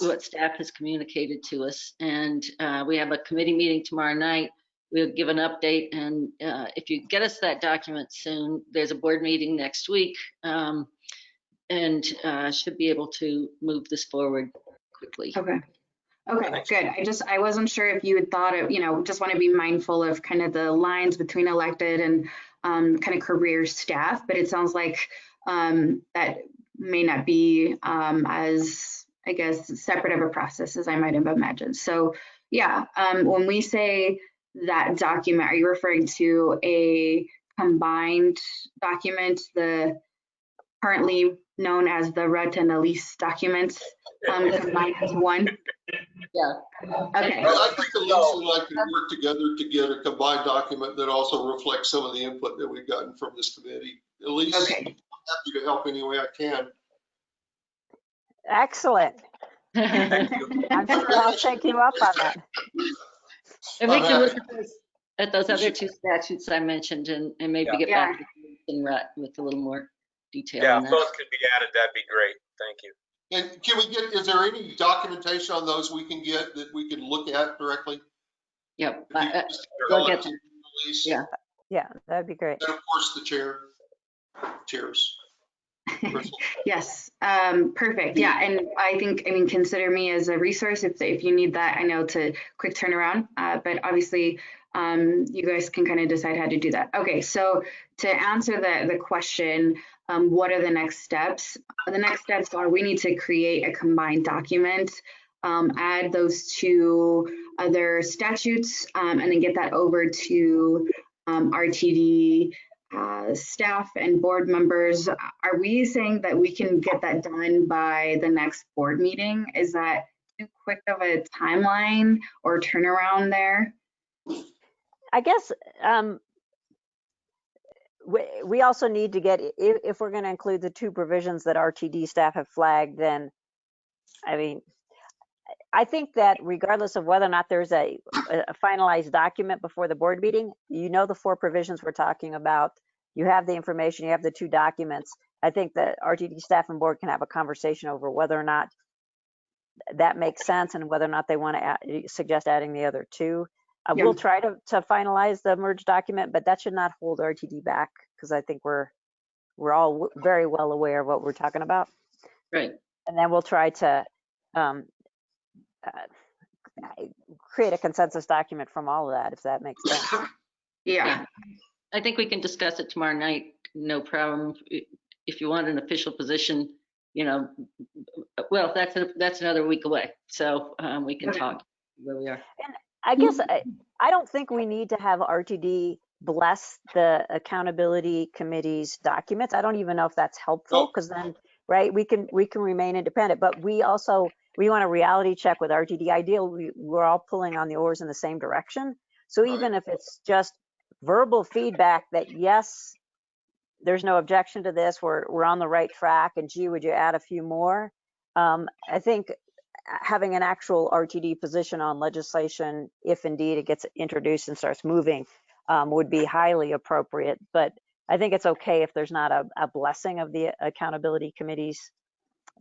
[SPEAKER 11] what staff has communicated to us. And uh, we have a committee meeting tomorrow night. We'll give an update and uh, if you get us that document soon, there's a board meeting next week. um, And uh, should be able to move this forward quickly.
[SPEAKER 2] Okay. Okay, good. I just, I wasn't sure if you had thought of, you know, just want to be mindful of kind of the lines between elected and um, kind of career staff, but it sounds like um, that may not be um, as, I guess, separate of a process as I might have imagined. So yeah, um, when we say that document, are you referring to a combined document, the currently known as the Rutt and Elise documents, um, combined as one?
[SPEAKER 11] Yeah.
[SPEAKER 2] Okay.
[SPEAKER 4] I think Elise and I can work together to get a combined document that also reflects some of the input that we've gotten from this committee. Elise, I'm
[SPEAKER 2] Okay.
[SPEAKER 4] happy to help any way I can.
[SPEAKER 1] Excellent.
[SPEAKER 4] Thank you.
[SPEAKER 1] I'm sure I'll take you up on that.
[SPEAKER 11] And we can look at those, at those other two statutes I mentioned and, and maybe
[SPEAKER 14] Yeah.
[SPEAKER 11] get
[SPEAKER 2] Yeah.
[SPEAKER 11] back to you in Rutt with a little more detail
[SPEAKER 14] Yeah,
[SPEAKER 11] on
[SPEAKER 14] if those could be added, that'd be great. Thank you.
[SPEAKER 4] And can we get, is there any documentation on those we can get that we can look at directly?
[SPEAKER 11] Yep.
[SPEAKER 4] If you
[SPEAKER 11] I- I-
[SPEAKER 4] just
[SPEAKER 11] we'll get
[SPEAKER 4] to
[SPEAKER 11] Yeah.
[SPEAKER 1] Yeah, that'd be great.
[SPEAKER 4] And of course, the chair. Cheers.
[SPEAKER 2] Yes, um, perfect. Yeah, and I think, I mean, consider me as a resource if, if you need that. I know it's a quick turnaround, uh, but obviously, um, you guys can kind of decide how to do that. Okay, so to answer the, the question, um, what are the next steps? The next steps are we need to create a combined document, um, add those two other statutes, um, and then get that over to, um, RTD, uh, staff and board members, are we saying that we can get that done by the next board meeting? Is that too quick of a timeline or turnaround there?
[SPEAKER 1] I guess um, we, also need to get, if, if we're going to include the two provisions that RTD staff have flagged, then, I mean, I think that regardless of whether or not there's a, a finalized document before the board meeting, you know the four provisions we're talking about. You have the information, you have the two documents. I think that RTD staff and board can have a conversation over whether or not that makes sense and whether or not they want to add, suggest adding the other two. Uh,
[SPEAKER 2] Yeah.
[SPEAKER 1] We'll try to, to finalize the merge document, but that should not hold RTD back because I think we're, we're all w- very well aware of what we're talking about.
[SPEAKER 11] Right.
[SPEAKER 1] And then we'll try to um, uh, create a consensus document from all of that, if that makes sense.
[SPEAKER 2] Yeah,
[SPEAKER 11] I think we can discuss it tomorrow night, no problem. If you want an official position, you know, well, that's, a- that's another week away. So um, we can
[SPEAKER 2] Okay.
[SPEAKER 11] talk where we are.
[SPEAKER 1] I guess I, I don't think we need to have RTD bless the accountability committee's documents. I don't even know if that's helpful because then, right, we can, we can remain independent, but we also, we want a reality check with RTD. Ideal, we, we're all pulling on the oars in the same direction. So
[SPEAKER 4] Right.
[SPEAKER 1] even if it's just verbal feedback that, yes, there's no objection to this, we're, we're on the right track, and gee, would you add a few more? Um, I think having an actual RTD position on legislation, if indeed it gets introduced and starts moving, um, would be highly appropriate. But I think it's okay if there's not a, a blessing of the accountability committee's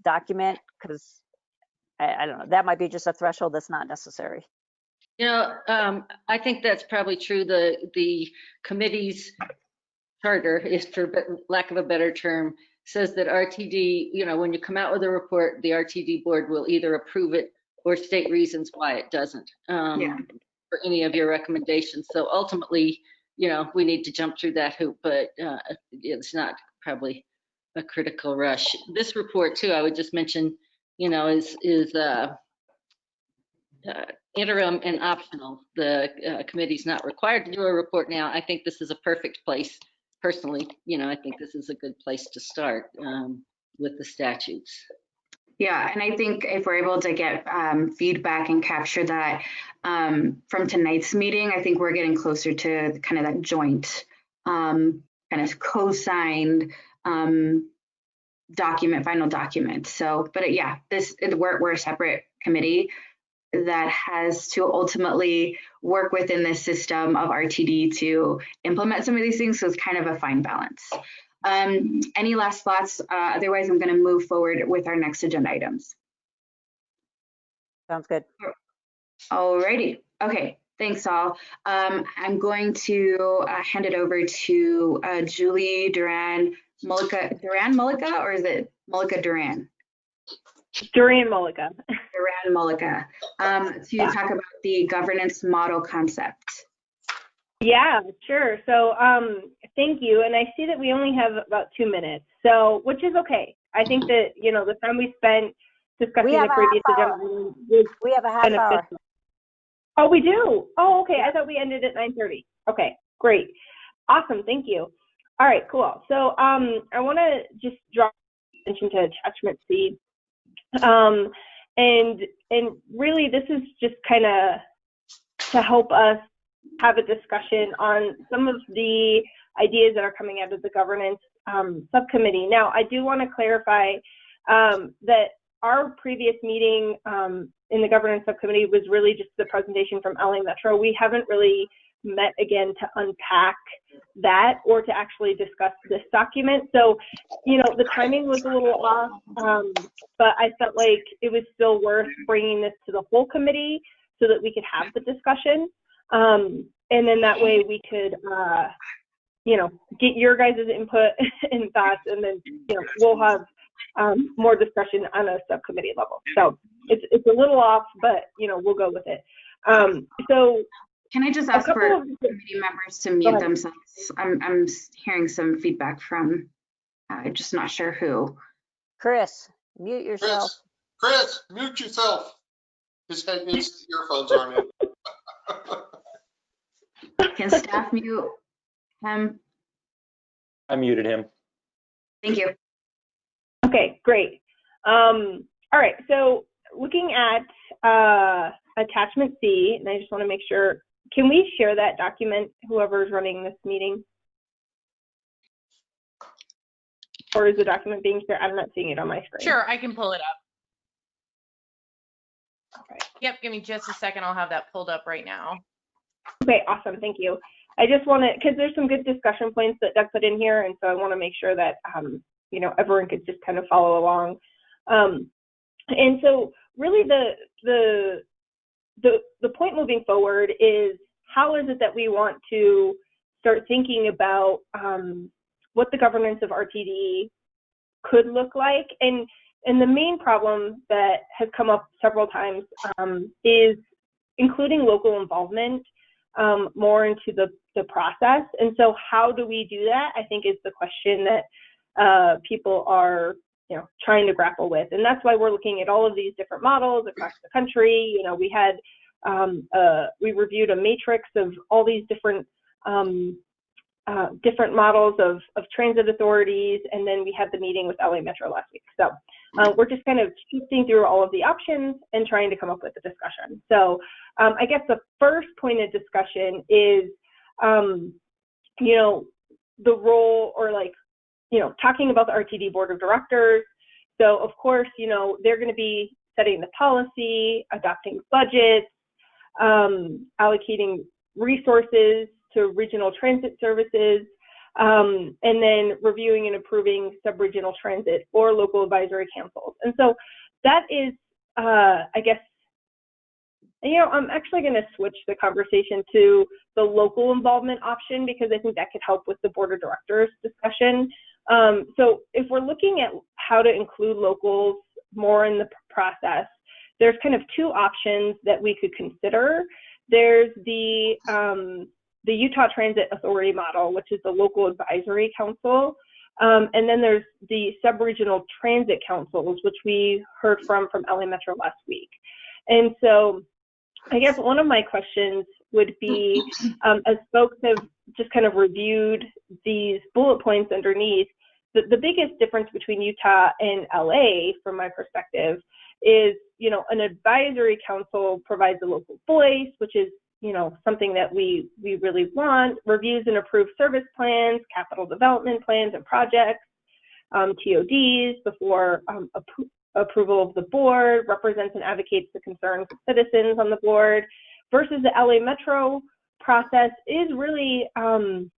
[SPEAKER 1] document, because I, I don't know, that might be just a threshold that's not necessary.
[SPEAKER 11] You know, um, I think that's probably true. The, the committee's charter is for lack of a better term, says that RTD, you know, when you come out with a report, the RTD board will either approve it or state reasons why it doesn't. um,
[SPEAKER 2] Yeah.
[SPEAKER 11] For any of your recommendations. So ultimately, you know, we need to jump through that hoop, but uh, it's not probably a critical rush. This report too, I would just mention, you know, is, is uh, uh, interim and optional. The uh, committee's not required to do a report now. I think this is a perfect place, personally, you know, I think this is a good place to start um, with the statutes.
[SPEAKER 2] Yeah, and I think if we're able to get um, feedback and capture that um, from tonight's meeting, I think we're getting closer to kind of that joint um, kind of co-signed um, document, final document. So, but uh, yeah, this we're, we're a separate committee that has to ultimately work within this system of RTD to implement some of these things. So it's kind of a fine balance. Um, any last thoughts? Uh, otherwise, I'm going to move forward with our next agenda items.
[SPEAKER 1] Sounds good.
[SPEAKER 2] Alrighty. Okay. Thanks all. Um, I'm going to uh, hand it over to uh, Julie Duran Mullica. Duran Mullica, or is it Mullica Duran?
[SPEAKER 8] Duran Mullica.
[SPEAKER 2] Duran Mullica. Um, to talk about the governance model concept.
[SPEAKER 8] Yeah, sure. So um, thank you. And I see that we only have about two minutes, so which is okay. I think that you know the time we spent discussing
[SPEAKER 1] We
[SPEAKER 8] the previous agenda was
[SPEAKER 1] We have a half hour.
[SPEAKER 8] Oh, we do. Oh, okay. I thought we ended at 9:30. Okay, great, awesome. Thank you. All right, cool. So um, I want to just draw attention to attachment C, um, and and really this is just kind of to help us have a discussion on some of the ideas that are coming out of the governance um, subcommittee. Now, I do want to clarify um, that our previous meeting um, in the governance subcommittee was really just the presentation from LA Metro. We haven't really met again to unpack that or to actually discuss this document. So, you know, the timing was a little off, um, but I felt like it was still worth bringing this to the whole committee so that we could have the discussion. Um, and then that way we could, uh, you know, get your guys' input and thoughts, and then, you know, we'll have um, more discussion on a subcommittee level. So it's, it's a little off, but, you know, we'll go with it. Um, so
[SPEAKER 2] Can I just ask for
[SPEAKER 8] of,
[SPEAKER 2] committee members to mute themselves? I'm, I'm hearing some feedback from, uh, just not sure who.
[SPEAKER 1] Chris, mute yourself.
[SPEAKER 4] Chris, Chris, mute yourself. His head, his earphones aren't in.
[SPEAKER 2] Can staff mute him?
[SPEAKER 15] I muted him.
[SPEAKER 2] Thank you.
[SPEAKER 8] Okay, great. Um, all right, so looking at uh, attachment C, and I just want to make sure, can we share that document, whoever's running this meeting? Or is the document being shared? I'm not seeing it on my screen.
[SPEAKER 7] Sure, I can pull it up.
[SPEAKER 8] Okay.
[SPEAKER 7] Yep, give me just a second. I'll have that pulled up right now.
[SPEAKER 8] Okay, awesome, thank you. I just want to, because there's some good discussion points that Doug put in here, and so I want to make sure that, um, you know, everyone could just kind of follow along. Um, and so really the, the, the, the point moving forward is how is it that we want to start thinking about um, what the governance of RTD could look like? And, and the main problem that has come up several times um, is including local involvement um, more into the, the process. And so how do we do that? I think is the question that uh, people are, you know, trying to grapple with. And that's why we're looking at all of these different models across the country. You know, we had, um, uh, we reviewed a matrix of all these different um, uh, different models of, of transit authorities, and then we had the meeting with LA Metro last week. So uh, we're just kind of shifting through all of the options and trying to come up with a discussion. So um, I guess the first point of discussion is, um, you know, the role or like, you know, talking about the RTD board of directors. So of course, you know, they're going to be setting the policy, adopting budgets, um, allocating resources to regional transit services, um, and then reviewing and approving sub-regional transit or local advisory councils. And so that is, uh, I guess, you know, I'm actually going to switch the conversation to the local involvement option because I think that could help with the board of directors discussion. Um, so if we're looking at how to include locals more in the process, there's kind of two options that we could consider. There's the um, the Utah Transit Authority model, which is the local advisory council. Um, and then there's the sub-regional transit councils, which we heard from from LA Metro last week. And so I guess one of my questions would be, um, as folks have just kind of reviewed these bullet points underneath, the, the biggest difference between Utah and LA, from my perspective, is, you know, an advisory council provides a local voice, which is, you know, something that we, we really want, reviews and approves service plans, capital development plans and projects, um, TODs before um, appro- approval of the board, represents and advocates the concerns of citizens on the board, versus the LA Metro process is really, um,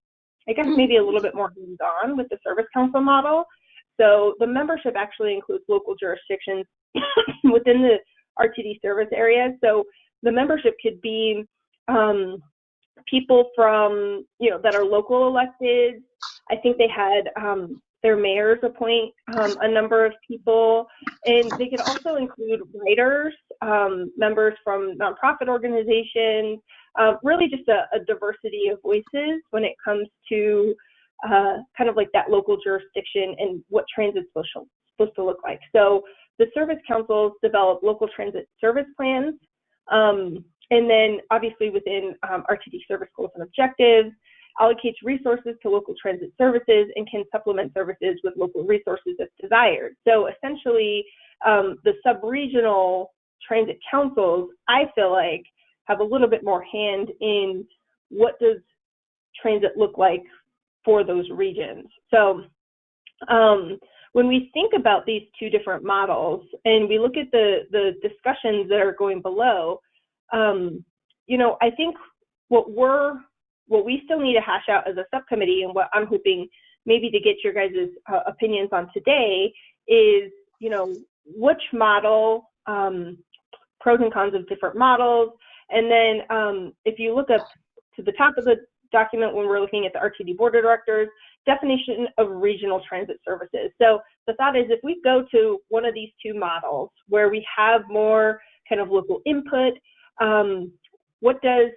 [SPEAKER 8] I guess, maybe a little bit more hands-on with the service council model. So the membership actually includes local jurisdictions within the RTD service area. So the membership could be um, people from, you know, that are local elected. I think they had um, their mayors appoint um, a number of people, and they could also include writers, um, members from nonprofit organizations, uh, really just a, a, diversity of voices when it comes to uh, kind of like that local jurisdiction and what transit's supposed to, supposed to look like. So the service councils develop local transit service plans, um, and then obviously within um, RTD service goals and objectives, allocates resources to local transit services and can supplement services with local resources if desired. So essentially, um, the sub-regional transit councils, I feel like, have a little bit more hand in what does transit look like for those regions. So um, when we think about these two different models and we look at the, the discussions that are going below, um, you know, I think what we're what we still need to hash out as a subcommittee and what I'm hoping maybe to get your guys' uh, opinions on today is, you know, which model, um, pros and cons of different models. And then um, if you look up to the top of the document when we're looking at the RTD board of directors, definition of regional transit services. So the thought is if we go to one of these two models where we have more kind of local input, um, what does,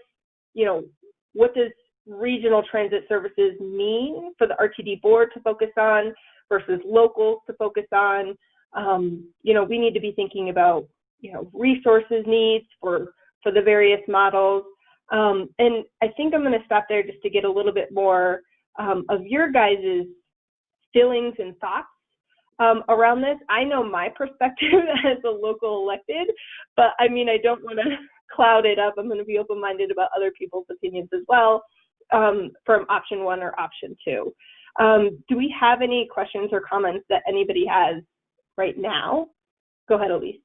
[SPEAKER 8] you know, what does regional transit services mean for the RTD board to focus on versus locals to focus on. Um, you know, we need to be thinking about, you know, resources needs for, for the various models. Um, and I think I'm going to stop there just to get a little bit more um, of your guys' feelings and thoughts um, around this. I know my perspective as a local elected, but I mean, I don't want to cloud it up. I'm going to be open minded about other people's opinions as well um, from option one or option two. Um, do we have any questions or comments that anybody has right now? Go ahead, Elise.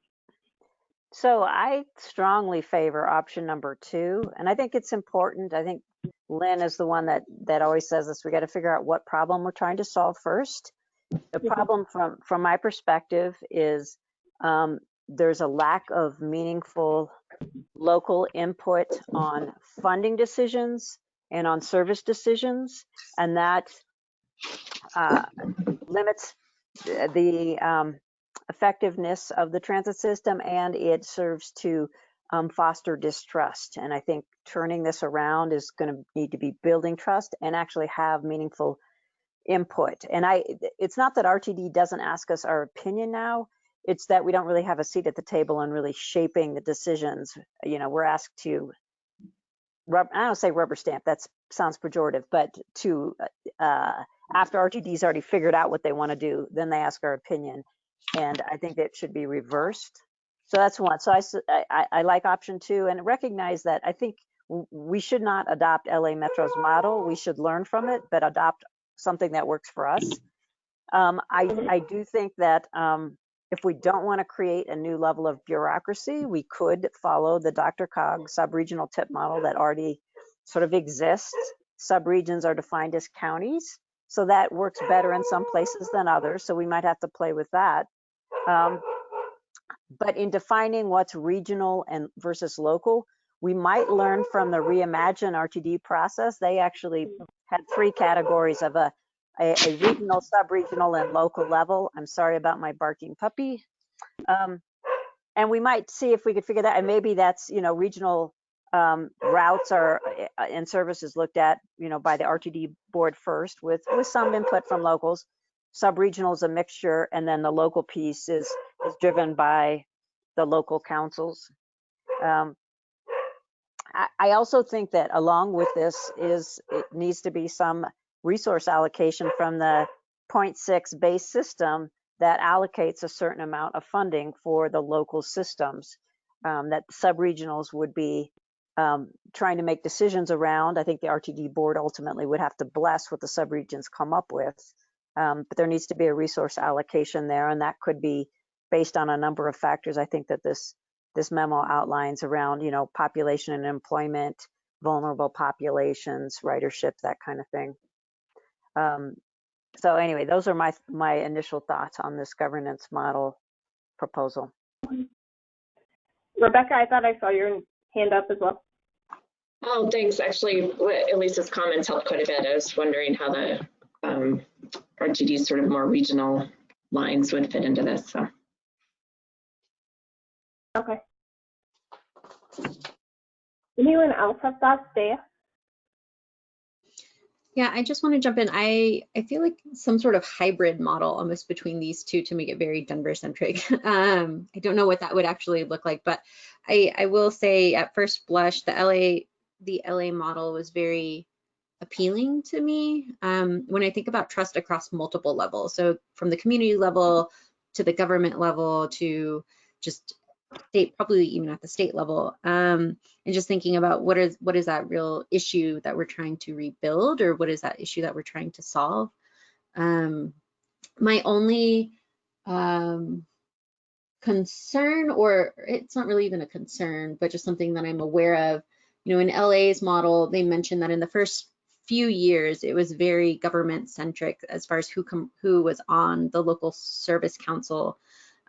[SPEAKER 1] So I strongly favor option number two, and I think it's important. I think Lynn is the one that that always says this. We got to figure out what problem we're trying to solve first. The problem from from my perspective is um, there's a lack of meaningful local input on funding decisions and on service decisions, and that uh, limits the um, effectiveness of the transit system and it serves to um, foster distrust. And I think turning this around is going to need to be building trust and actually have meaningful input. And I, it's not that RTD doesn't ask us our opinion now. It's that we don't really have a seat at the table and really shaping the decisions. You know, we're asked to rub, I don't say rubber stamp, that sounds pejorative, but to, uh, after RTD's already figured out what they want to do, then they ask our opinion. And I think that should be reversed. So that's one. So I, I, I like option two and recognize that I think we should not adopt LA Metro's model. We should learn from it, but adopt something that works for us. Um, I, I do think that um, if we don't want to create a new level of bureaucracy, we could follow the DRCOG subregional TIP model that already sort of exists. Subregions are defined as counties, so that works better in some places than others. So we might have to play with that. Um, but in defining what's regional and versus local, we might learn from the Reimagine RTD process. They actually had three categories of a a, a regional, sub-regional, and local level. I'm sorry about my barking puppy. Um, and we might see if we could figure that, and maybe that's, you know, regional um, routes are uh, and services looked at, you know, by the RTD board first with, with some input from locals. sub-regional is a mixture, and then the local piece is, is driven by the local councils. Um, I, I also think that along with this is, it needs to be some resource allocation from the 0.6 base system that allocates a certain amount of funding for the local systems um, that sub-regionals would be um, trying to make decisions around. I think the RTD board ultimately would have to bless what the sub-regions come up with. Um, but there needs to be a resource allocation there, and that could be based on a number of factors. I think that this this memo outlines around, you know, population and employment, vulnerable populations, ridership, that kind of thing. Um, so anyway, those are my my initial thoughts on this governance model proposal.
[SPEAKER 8] Rebecca, I thought I saw your hand up as well.
[SPEAKER 12] Oh, thanks. Actually, Elise's comments helped quite a bit. I was wondering how the um, RTD sort of more regional lines would fit into this. So.
[SPEAKER 8] Okay. Anyone else have thoughts, Dea?
[SPEAKER 9] Yeah, I just want to jump in. I I feel like some sort of hybrid model almost between these two to make it very Denver centric. Um, I don't know what that would actually look like, but I I will say at first blush the LA the LA model was very appealing to me um, when I think about trust across multiple levels. So from the community level to the government level to just state, probably even at the state level, um, and just thinking about what is what is that real issue that we're trying to rebuild, or what is that issue that we're trying to solve. Um, my only um, concern, or it's not really even a concern, but just something that I'm aware of. You know, in LA's model, they mentioned that in the first few years, it was very government centric as far as who who was on the local service council.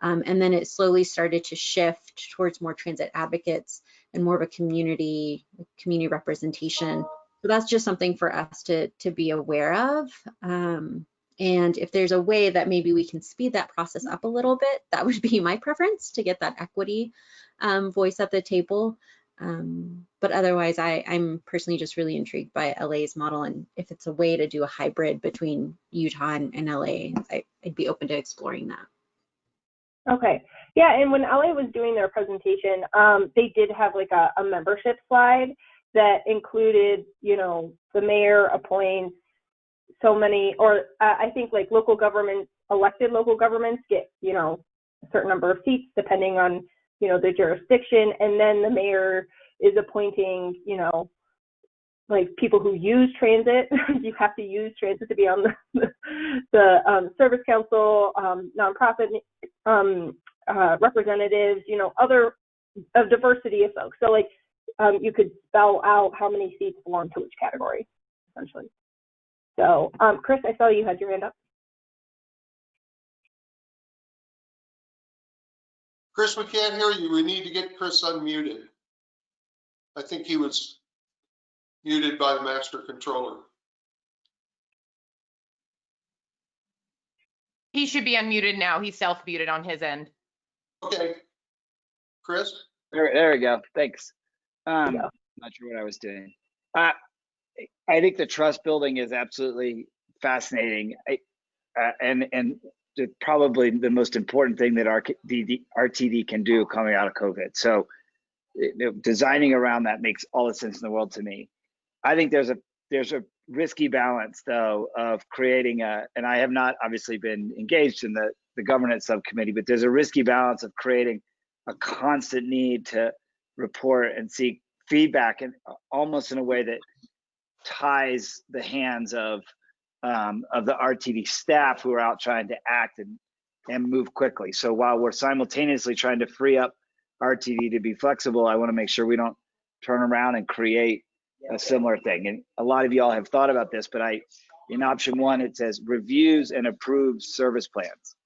[SPEAKER 9] Um, and then it slowly started to shift towards more transit advocates and more of a community community representation. So that's just something for us to to be aware of. Um, and if there's a way that maybe we can speed that process up a little bit, that would be my preference to get that equity um, voice at the table. Um, but otherwise, I, I'm personally just really intrigued by LA's model, and if it's a way to do a hybrid between Utah and, and LA, I, I'd be open to exploring that.
[SPEAKER 8] Okay. Yeah, and when LA was doing their presentation, um, they did have like a, a membership slide that included, you know, the mayor appoints so many, or uh, I think like local governments, elected local governments get, you know, a certain number of seats depending on, you know, the jurisdiction, and then the mayor is appointing, you know, like people who use transit. you have to use transit to be on the the um, service council, um, nonprofit um, uh, representatives, you know, other a diversity of folks. So like um, you could spell out how many seats belong to which category, essentially. So um, Chris, I saw you had your hand up.
[SPEAKER 4] Chris, we can't hear you. We need to get Chris unmuted. I think he was muted by the master controller.
[SPEAKER 7] He should be unmuted now. He's self-muted on his end.
[SPEAKER 4] Okay. Chris?
[SPEAKER 10] There, there we go. Thanks. Um, not sure what I was doing. Uh, I think the trust building is absolutely fascinating. I, uh, and, and the, probably the most important thing that RTD, RTD can do coming out of COVID. So you know, designing around that makes all the sense in the world to me. I think there's a there's a risky balance though of creating a and I have not obviously been engaged in the the governance subcommittee, but there's a risky balance of creating a constant need to report and seek feedback and almost in a way that ties the hands of um, of the RTD staff who are out trying to act and and move quickly. So while we're simultaneously trying to free up RTD to be flexible, I want to make sure we don't turn around and create a similar thing. And a lot of y'all have thought about this, but I, in option one, it says reviews and approves service plans.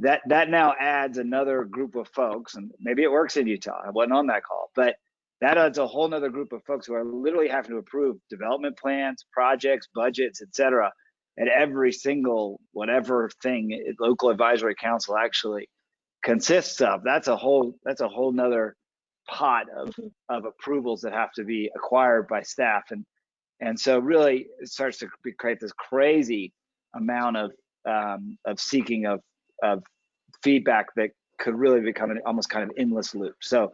[SPEAKER 10] That that now adds another group of folks, and maybe it works in Utah. I wasn't on that call, but that adds a whole nother group of folks who are literally having to approve development plans, projects, budgets, etc. at every single whatever thing local advisory council actually consists of. That's a whole that's a whole nother pot of of approvals that have to be acquired by staff and and so really it starts to create this crazy amount of um, of seeking of of feedback that could really become an almost kind of endless loop. So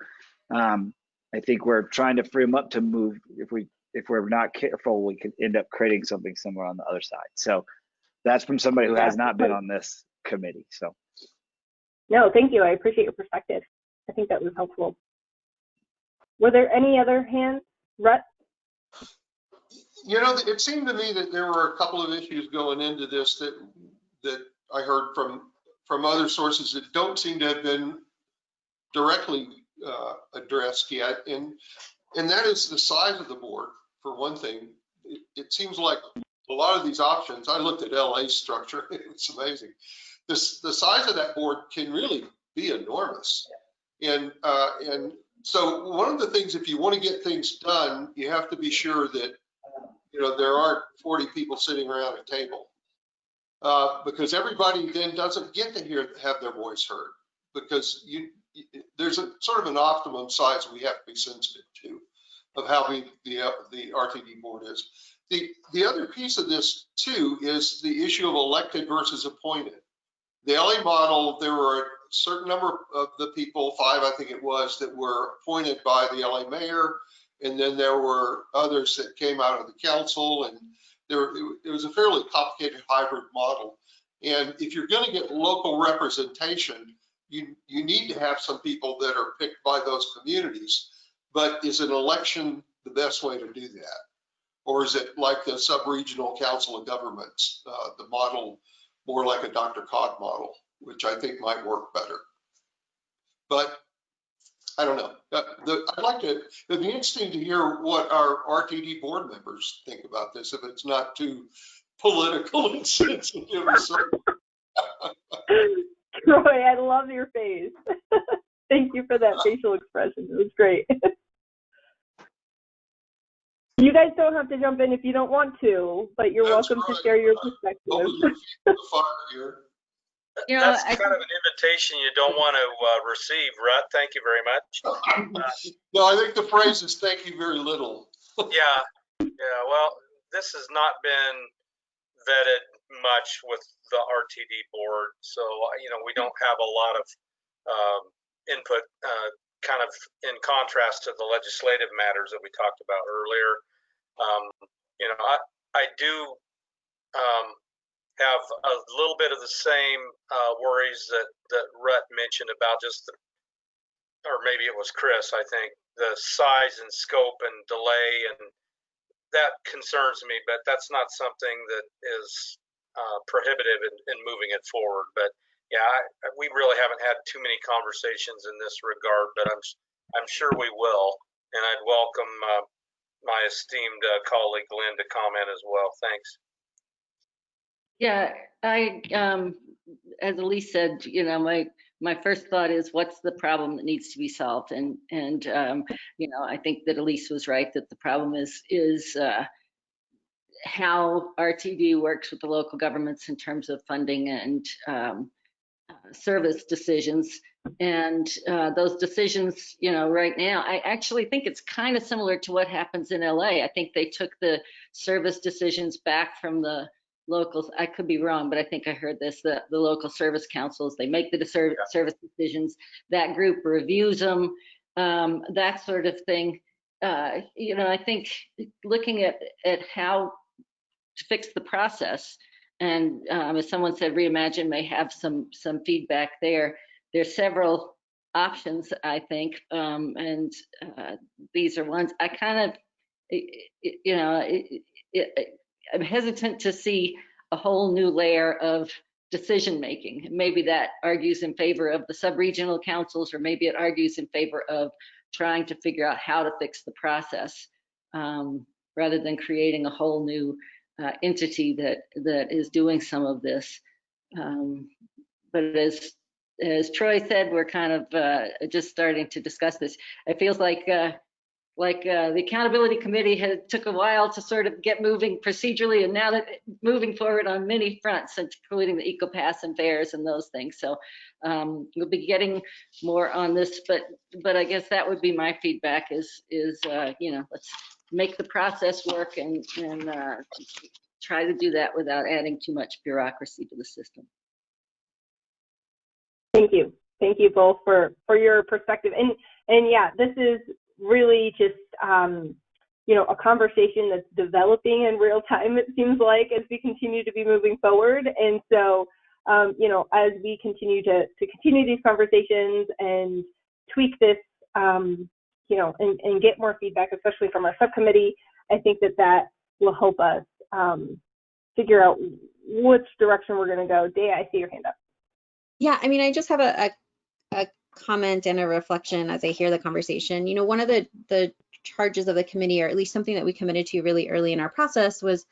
[SPEAKER 10] um, I think we're trying to free them up to move. If we if we're not careful, we could end up creating something somewhere on the other side. So that's from somebody who has not been on this committee. So
[SPEAKER 8] No, thank you. I appreciate your perspective. I think that was helpful. Were there any other hands?
[SPEAKER 4] You know, it seemed to me that there were a couple of issues going into this that, that I heard from, from other sources that don't seem to have been directly uh, addressed yet. And, and that is the size of the board, for one thing. It, it seems like a lot of these options, I looked at LA's structure, it's amazing. This, the size of that board can really be enormous. And, uh, and so one of the things, if you want to get things done, you have to be sure that, you know, there aren't 40 people sitting around a table. Uh, because everybody then doesn't get to hear, have their voice heard. Because you, there's a sort of an optimum size we have to be sensitive to of how we, the, uh, the RTD board is. The, the other piece of this too is the issue of elected versus appointed. The LA model, there were certain number of the people, five I think it was, that were appointed by the LA mayor. And then there were others that came out of the council and there, it was a fairly complicated hybrid model. And if you're going to get local representation, you, you need to have some people that are picked by those communities. But is an election the best way to do that? Or is it like the sub-regional council of governments, uh, the model more like a DRCOG model, which I think might work better. But I don't know. Uh, the, I'd like to, it'd be interesting to hear what our RTD board members think about this, if it's not too political and sensitive.
[SPEAKER 8] Troy, I love your face. Thank you for that facial expression. It was great. you guys don't have to jump in if you don't want to, but you're
[SPEAKER 4] That's
[SPEAKER 8] welcome to share your
[SPEAKER 4] Open
[SPEAKER 8] perspective.
[SPEAKER 11] You know,
[SPEAKER 14] That's
[SPEAKER 11] I
[SPEAKER 14] kind of an invitation you don't want to uh, receive, Rutt. Thank you very much.
[SPEAKER 4] No, I think the phrase is thank you very little.
[SPEAKER 14] Yeah, yeah. Well, this has not been vetted much with the RTD board, so uh, you know we don't have a lot of um, input, uh, kind of in contrast to the legislative matters that we talked about earlier. Um, you know, I I do um, have a little bit of the same uh, worries that that Rutt mentioned about just the, or maybe it was Chris, I think, the size and scope and delay and that concerns me, but that's not something that is uh, prohibitive in, in moving it forward. But yeah, I, we really haven't had too many conversations in this regard, but I'm I'm sure we will, and I'd welcome uh, my esteemed uh, colleague Lynn to comment as well. Thanks.
[SPEAKER 11] Yeah, I, um, as Elise said, you know, my, my first thought is what's the problem that needs to be solved? And, and, um, you know, I think that Elise was right that the problem is, is, uh, how RTD works with the local governments in terms of funding and, um, uh, service decisions. And, uh, those decisions, you know, right now, I actually think it's kind of similar to what happens in LA. I think they took the service decisions back from the, locals, I could be wrong, but I think I heard this, the, the local service councils, they make the service decisions, that group reviews them, um, that sort of thing. Uh, you know, I think looking at, at how to fix the process, and um, as someone said, Reimagine may have some, some feedback there. There's several options, I think, um, and uh, these are ones I kind of, you know, it, it, I'm hesitant to see a whole new layer of decision making. Maybe that argues in favor of the sub-regional councils, or maybe it argues in favor of trying to figure out how to fix the process, um, rather than creating a whole new uh, entity that that is doing some of this. Um, but as as Troy said, we're kind of uh, just starting to discuss this. It feels like uh, like uh, the accountability committee had took a while to sort of get moving procedurally and now that moving forward on many fronts including the ecopass and fares and those things so um, we'll be getting more on this but but i guess that would be my feedback is is uh, you know let's make the process work and and uh, try to do that without adding too much bureaucracy to the system.
[SPEAKER 8] Thank you. Thank you both for, for your perspective. And, and yeah, this is really just, um, you know, a conversation that's developing in real time, it seems like, as we continue to be moving forward. And so, um, you know, as we continue to, to continue these conversations and tweak this, um, you know, and, and get more feedback, especially from our subcommittee, I think that that will help us um, figure out which direction we're going to go. Dea, I see your hand up.
[SPEAKER 9] Yeah, I mean, I just have a, a, a comment and a reflection as I hear the conversation. You know, one of the, the charges of the committee, or at least something that we committed to really early in our process was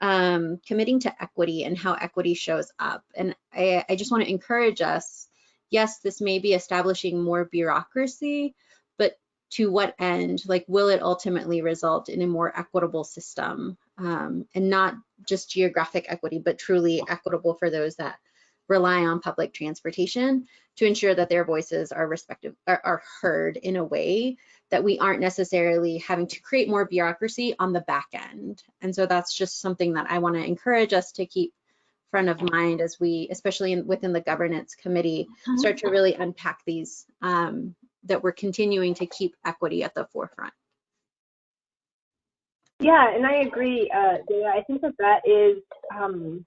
[SPEAKER 9] um, committing to equity and how equity shows up. And I, I just want to encourage us, yes, this may be establishing more bureaucracy, but to what end? Like, will it ultimately result in a more equitable system? Um, and not just geographic equity, but truly equitable for those that rely on public transportation to ensure that their voices are respective are, are heard in a way that we aren't necessarily having to create more bureaucracy on the back end. And so that's just something that I want to encourage us to keep front of mind as we, especially in, within the governance committee, start to really unpack these, um, that we're continuing to keep equity at the forefront.
[SPEAKER 8] Yeah, and I agree, uh, Dea. I think that that is um,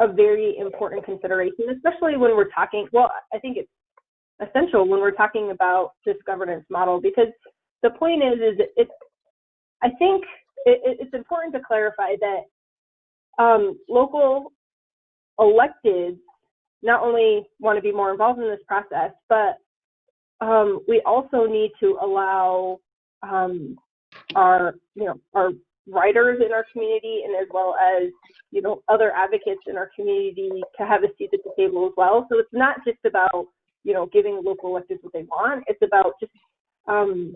[SPEAKER 8] a very important consideration, especially when we're talking. Well, I think it's essential when we're talking about this governance model because the point is, is it's. I think it, it's important to clarify that um, local electeds not only want to be more involved in this process, but um, we also need to allow um, our, you know, our writers in our community and as well as, you know, other advocates in our community to have a seat at the table as well. So it's not just about, you know, giving local electeds what they want. It's about just um,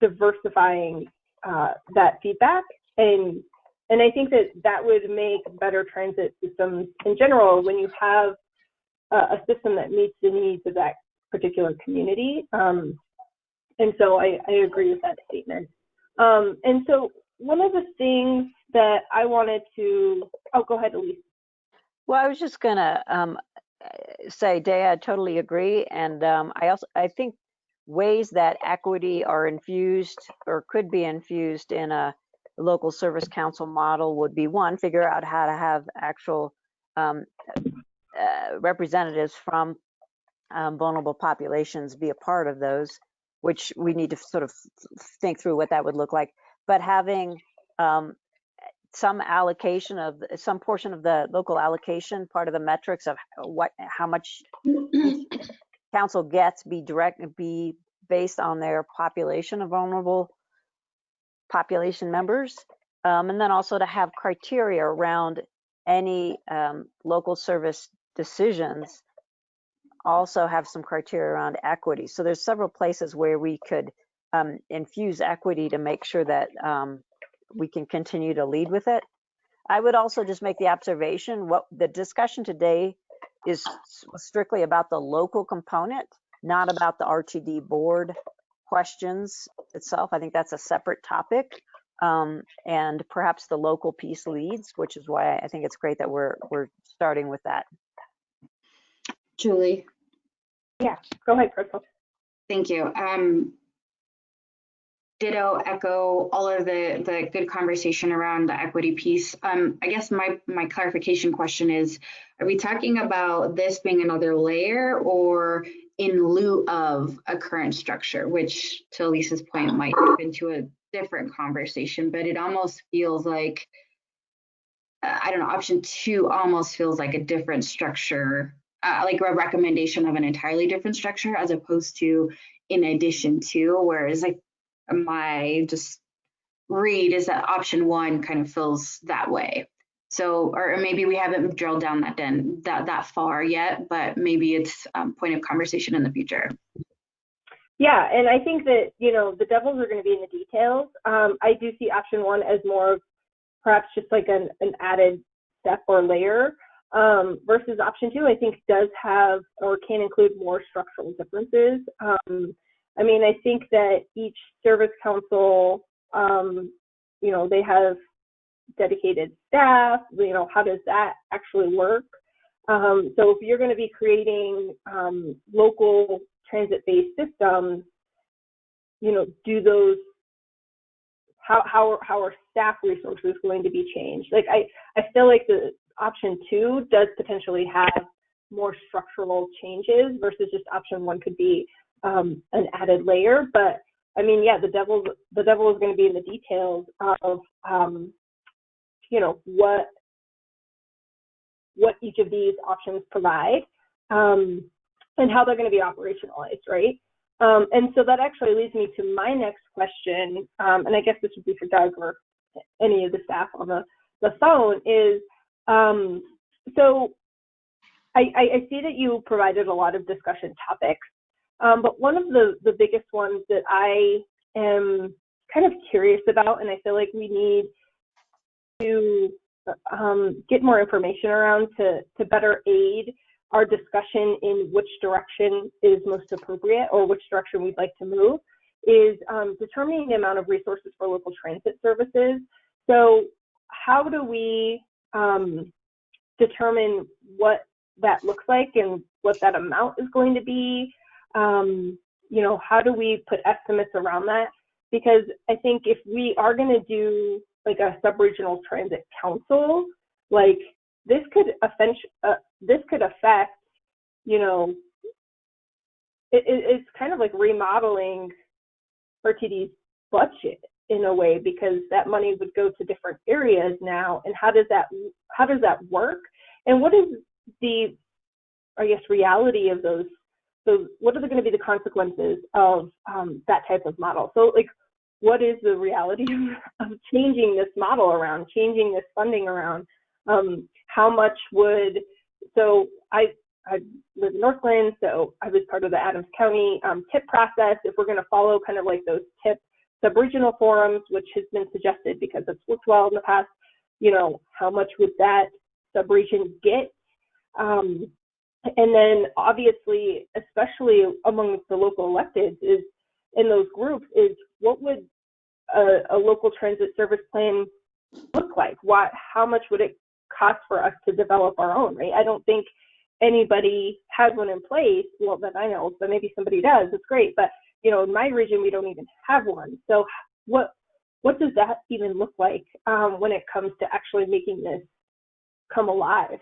[SPEAKER 8] diversifying uh, that feedback and and I think that that would make better transit systems in general when you have a, a system that meets the needs of that particular community. Um, and so I, I agree with that statement. Um, and so one of the things that I wanted to, oh, go ahead, Elise.
[SPEAKER 1] Well, I was just gonna um, say, Dea, I totally agree. And um, I also, I think ways that equity are infused or could be infused in a local service council model would be one, figure out how to have actual um, uh, representatives from um, vulnerable populations be a part of those, which we need to sort of think through what that would look like. But having um, some allocation of some portion of the local allocation, part of the metrics of what how much council gets be direct be based on their population of vulnerable population members, um, and then also to have criteria around any um, local service decisions also have some criteria around equity. So there's several places where we could um, infuse equity to make sure that um, we can continue to lead with it. I would also just make the observation, what the discussion today is strictly about the local component, not about the RTD board questions itself. I think that's a separate topic. Um, and perhaps the local piece leads, which is why I think it's great that we're we're starting with that.
[SPEAKER 2] Julie.
[SPEAKER 8] Yeah, go ahead, Crystal.
[SPEAKER 2] Thank you. Um, ditto echo all of the the good conversation around the equity piece. Um, I guess my my clarification question is: Are we talking about this being another layer, or in lieu of a current structure? Which, to Lisa's point, might move into a different conversation. But it almost feels like uh, I don't know. Option two almost feels like a different structure uh, like a recommendation of an entirely different structure as opposed to in addition to whereas like my just read is that option one kind of feels that way. So or maybe we haven't drilled down that den, that that far yet but maybe it's um, point of conversation in the future.
[SPEAKER 8] Yeah and i think that you know the devils are going to be in the details. Um, i do see option one as more of perhaps just like an, an added step or layer um, versus option two, I think does have or can include more structural differences. Um, I mean, I think that each service council, um, you know, they have dedicated staff? You know, how does that actually work? Um, so if you're going to be creating um, local transit-based systems, you know, do those how how how are staff resources going to be changed? Like I I feel like the option two does potentially have more structural changes versus just option one could be um, an added layer. But I mean, yeah, the devil the devil is going to be in the details of um, you know what what each of these options provide um, and how they're going to be operationalized, right? Um, and so that actually leads me to my next question, um, and I guess this would be for Doug or any of the staff on the, the phone, is um, so I, I, I see that you provided a lot of discussion topics, um, but one of the, the biggest ones that I am kind of curious about, and I feel like we need to um, get more information around to, to better aid our discussion in which direction is most appropriate or which direction we'd like to move is um, determining the amount of resources for local transit services. So how do we um, determine what that looks like and what that amount is going to be? Um, you know, how do we put estimates around that? Because I think if we are going to do like a sub-regional transit council, like this could offend, uh, this could affect, you know, it, it, it's kind of like remodeling RTD's budget in a way because that money would go to different areas now. And how does that how does that work? And what is the I guess reality of those? So what are going to be the consequences of um, that type of model? So like what is the reality of changing this model around, changing this funding around? Um, how much would so I I live in Northglenn, so I was part of the Adams County um, TIP process. If we're going to follow kind of like those TIP sub-regional forums, which has been suggested because it's worked well in the past, you know, how much would that sub-region get? Um, and then obviously, especially among the local electeds, is in those groups is what would a, a local transit service plan look like? What, how much would it cost for us to develop our own, right? I don't think anybody has one in place, well, that I know, but maybe somebody does, it's great. But, you know, in my region, we don't even have one. So what, what does that even look like um, when it comes to actually making this come alive?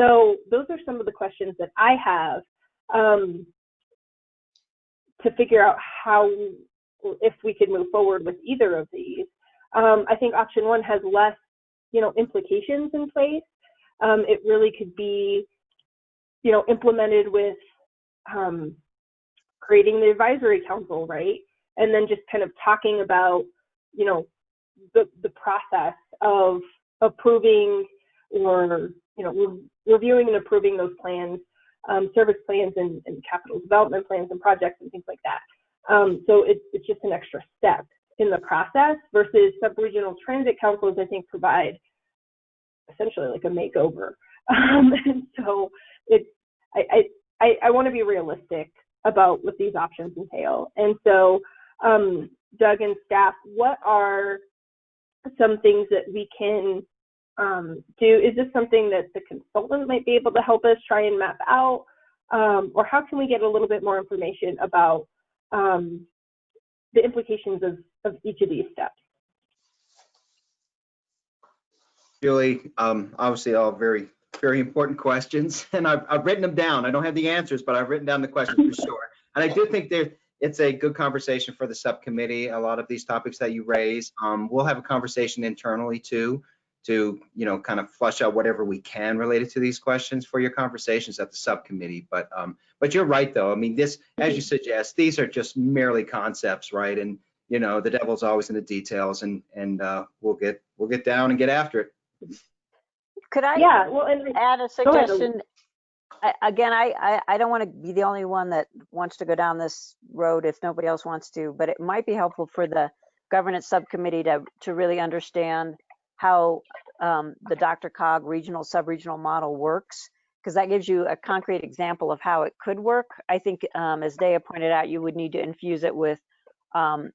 [SPEAKER 8] So those are some of the questions that I have um, to figure out how, if we could move forward with either of these. Um, I think option one has less, you know, implications in place. Um, it really could be, you know, implemented with um, creating the advisory council, right? And then just kind of talking about, you know, the, the process of approving or, you know, re reviewing and approving those plans, um, service plans and, and, capital development plans and projects and things like that. Um, so it's, it's just an extra step in the process versus sub-regional transit councils, I think, provide essentially like a makeover. Um, and so it's, I, I, I want to be realistic about what these options entail. And so, um, Doug and staff, what are some things that we can um, do? Is this something that the consultant might be able to help us try and map out? Um, or how can we get a little bit more information about um, the implications of, of each of these steps?
[SPEAKER 6] Julie, um, obviously all very, very important questions and I've, I've written them down. I don't have the answers, but I've written down the questions for sure. And I do think there, it's a good conversation for the subcommittee. A lot of these topics that you raise, um, we'll have a conversation internally too, to, you know, kind of flush out whatever we can related to these questions for your conversations at the subcommittee. But, um, but you're right though. I mean, this, as you suggest, these are just merely concepts, right? And, you know, the devil's always in the details and, and, uh, we'll get, we'll get down and get after it.
[SPEAKER 1] Could I
[SPEAKER 8] Yeah, well, and
[SPEAKER 1] add a suggestion? I- Again, I, I, I don't want to be the only one that wants to go down this road if nobody else wants to, but it might be helpful for the governance subcommittee to, to really understand how um, the DRCOG regional, sub-regional model works, because that gives you a concrete example of how it could work. I think, um, as Dea pointed out, you would need to infuse it with um,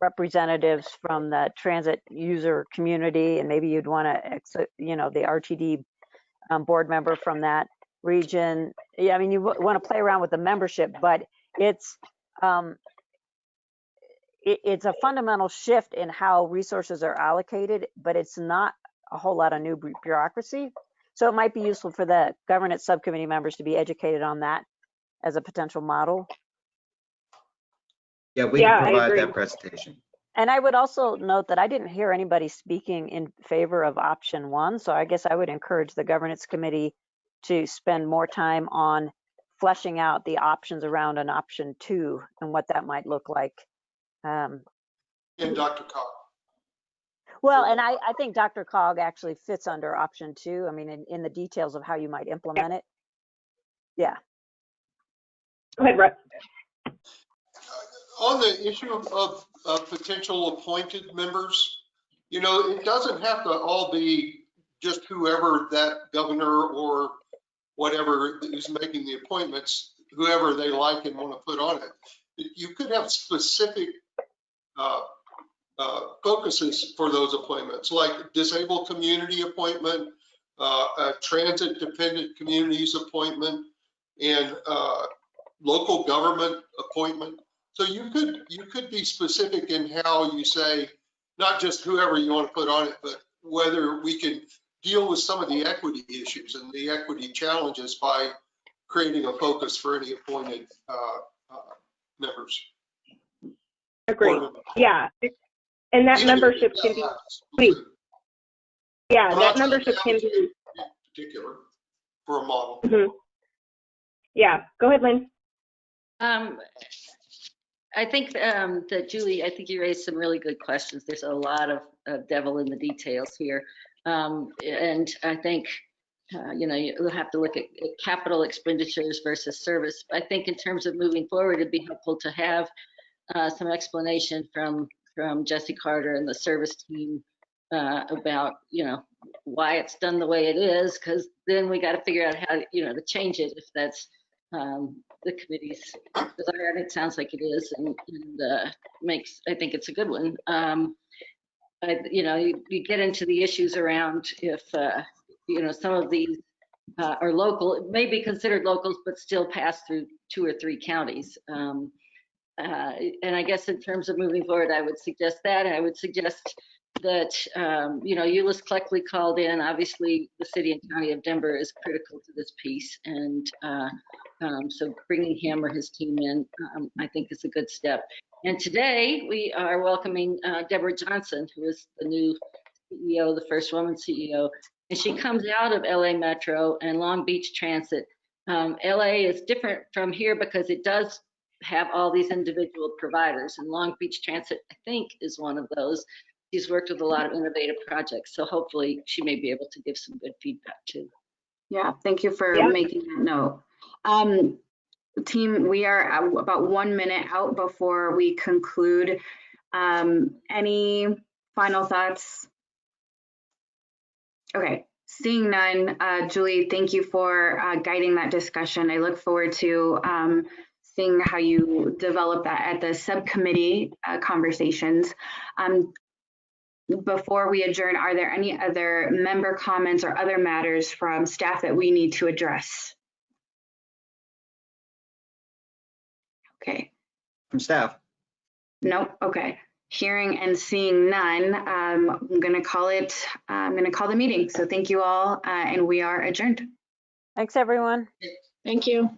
[SPEAKER 1] representatives from the transit user community, and maybe you'd want to, you know, the RTD um, board member from that region. Yeah, I mean, you want to play around with the membership, but it's um, it, it's a fundamental shift in how resources are allocated, but it's not a whole lot of new bureaucracy. So it might be useful for the governance subcommittee members to be educated on that as a potential model.
[SPEAKER 6] Yeah, we
[SPEAKER 8] Yeah,
[SPEAKER 6] can provide that presentation.
[SPEAKER 1] And I would also note that I didn't hear anybody speaking in favor of option one. So I guess I would encourage the governance committee to spend more time on fleshing out the options around an option two and what that might look like. Um,
[SPEAKER 4] And DRCOG.
[SPEAKER 1] well, and I, I think DRCOG actually fits under option two. I mean, in, in the details of how you might implement it. Yeah.
[SPEAKER 8] Go ahead, Russ.
[SPEAKER 4] On the issue of, of, of potential appointed members, you know, it doesn't have to all be just whoever that governor or whatever is making the appointments, whoever they like and want to put on it. You could have specific uh, uh, focuses for those appointments, like disabled community appointment, uh, transit dependent communities appointment, and uh, local government appointment. So you could, you could be specific in how you say, not just whoever you want to put on it, but whether we can deal with some of the equity issues and the equity challenges by creating a focus for any appointed uh, uh, members.
[SPEAKER 8] Agreed. Yeah. And that
[SPEAKER 4] Even
[SPEAKER 8] membership can be,
[SPEAKER 4] not
[SPEAKER 8] wait. yeah, that membership can be,
[SPEAKER 4] Particular for a model.
[SPEAKER 8] mhm. yeah, go ahead, Lynn.
[SPEAKER 11] Um, I think um, that Julie, I think you raised some really good questions. There's a lot of uh, devil in the details here. Um, and I think, uh, you know, you'll have to look at at capital expenditures versus service. I think in terms of moving forward, it'd be helpful to have uh, some explanation from, from Jesse Carter and the service team uh, about, you know, why it's done the way it is, because then we got to figure out how, you know, to change it if that's um, the committee's desire, and it sounds like it is, and, and uh, makes, I think it's a good one. Um, I, you know, you, you get into the issues around if, uh, you know, some of these uh, are local, it may be considered locals, but still pass through two or three counties. Um, uh, and I guess in terms of moving forward, I would suggest that, I would suggest that, um, you know, Eulois Cleckley called in. Obviously, the city and county of Denver is critical to this piece, and uh, um, so bringing him or his team in, um, I think is a good step. And today we are welcoming uh, Deborah Johnson, who is the new CEO, the first woman CEO, and she comes out of LA Metro and Long Beach Transit. Um, LA is different from here because it does have all these individual providers, and Long Beach Transit, I think, is one of those. She's worked with a lot of innovative projects, so hopefully she may be able to give some good feedback too.
[SPEAKER 2] Yeah, thank you for
[SPEAKER 8] Yeah.
[SPEAKER 2] making that note. Um, team, we are about one minute out before we conclude. Um, any final thoughts? Okay, seeing none, uh, Julie, thank you for uh, guiding that discussion. I look forward to um, seeing how you develop that at the subcommittee uh, conversations. Um, before we adjourn, are there any other member comments or other matters from staff that we need to address? Okay,
[SPEAKER 6] From staff.
[SPEAKER 2] nope, okay. Hearing and seeing none, um, I'm gonna call it, I'm gonna call the meeting. So thank you all, uh, and we are adjourned.
[SPEAKER 1] Thanks, everyone.
[SPEAKER 12] Thank you.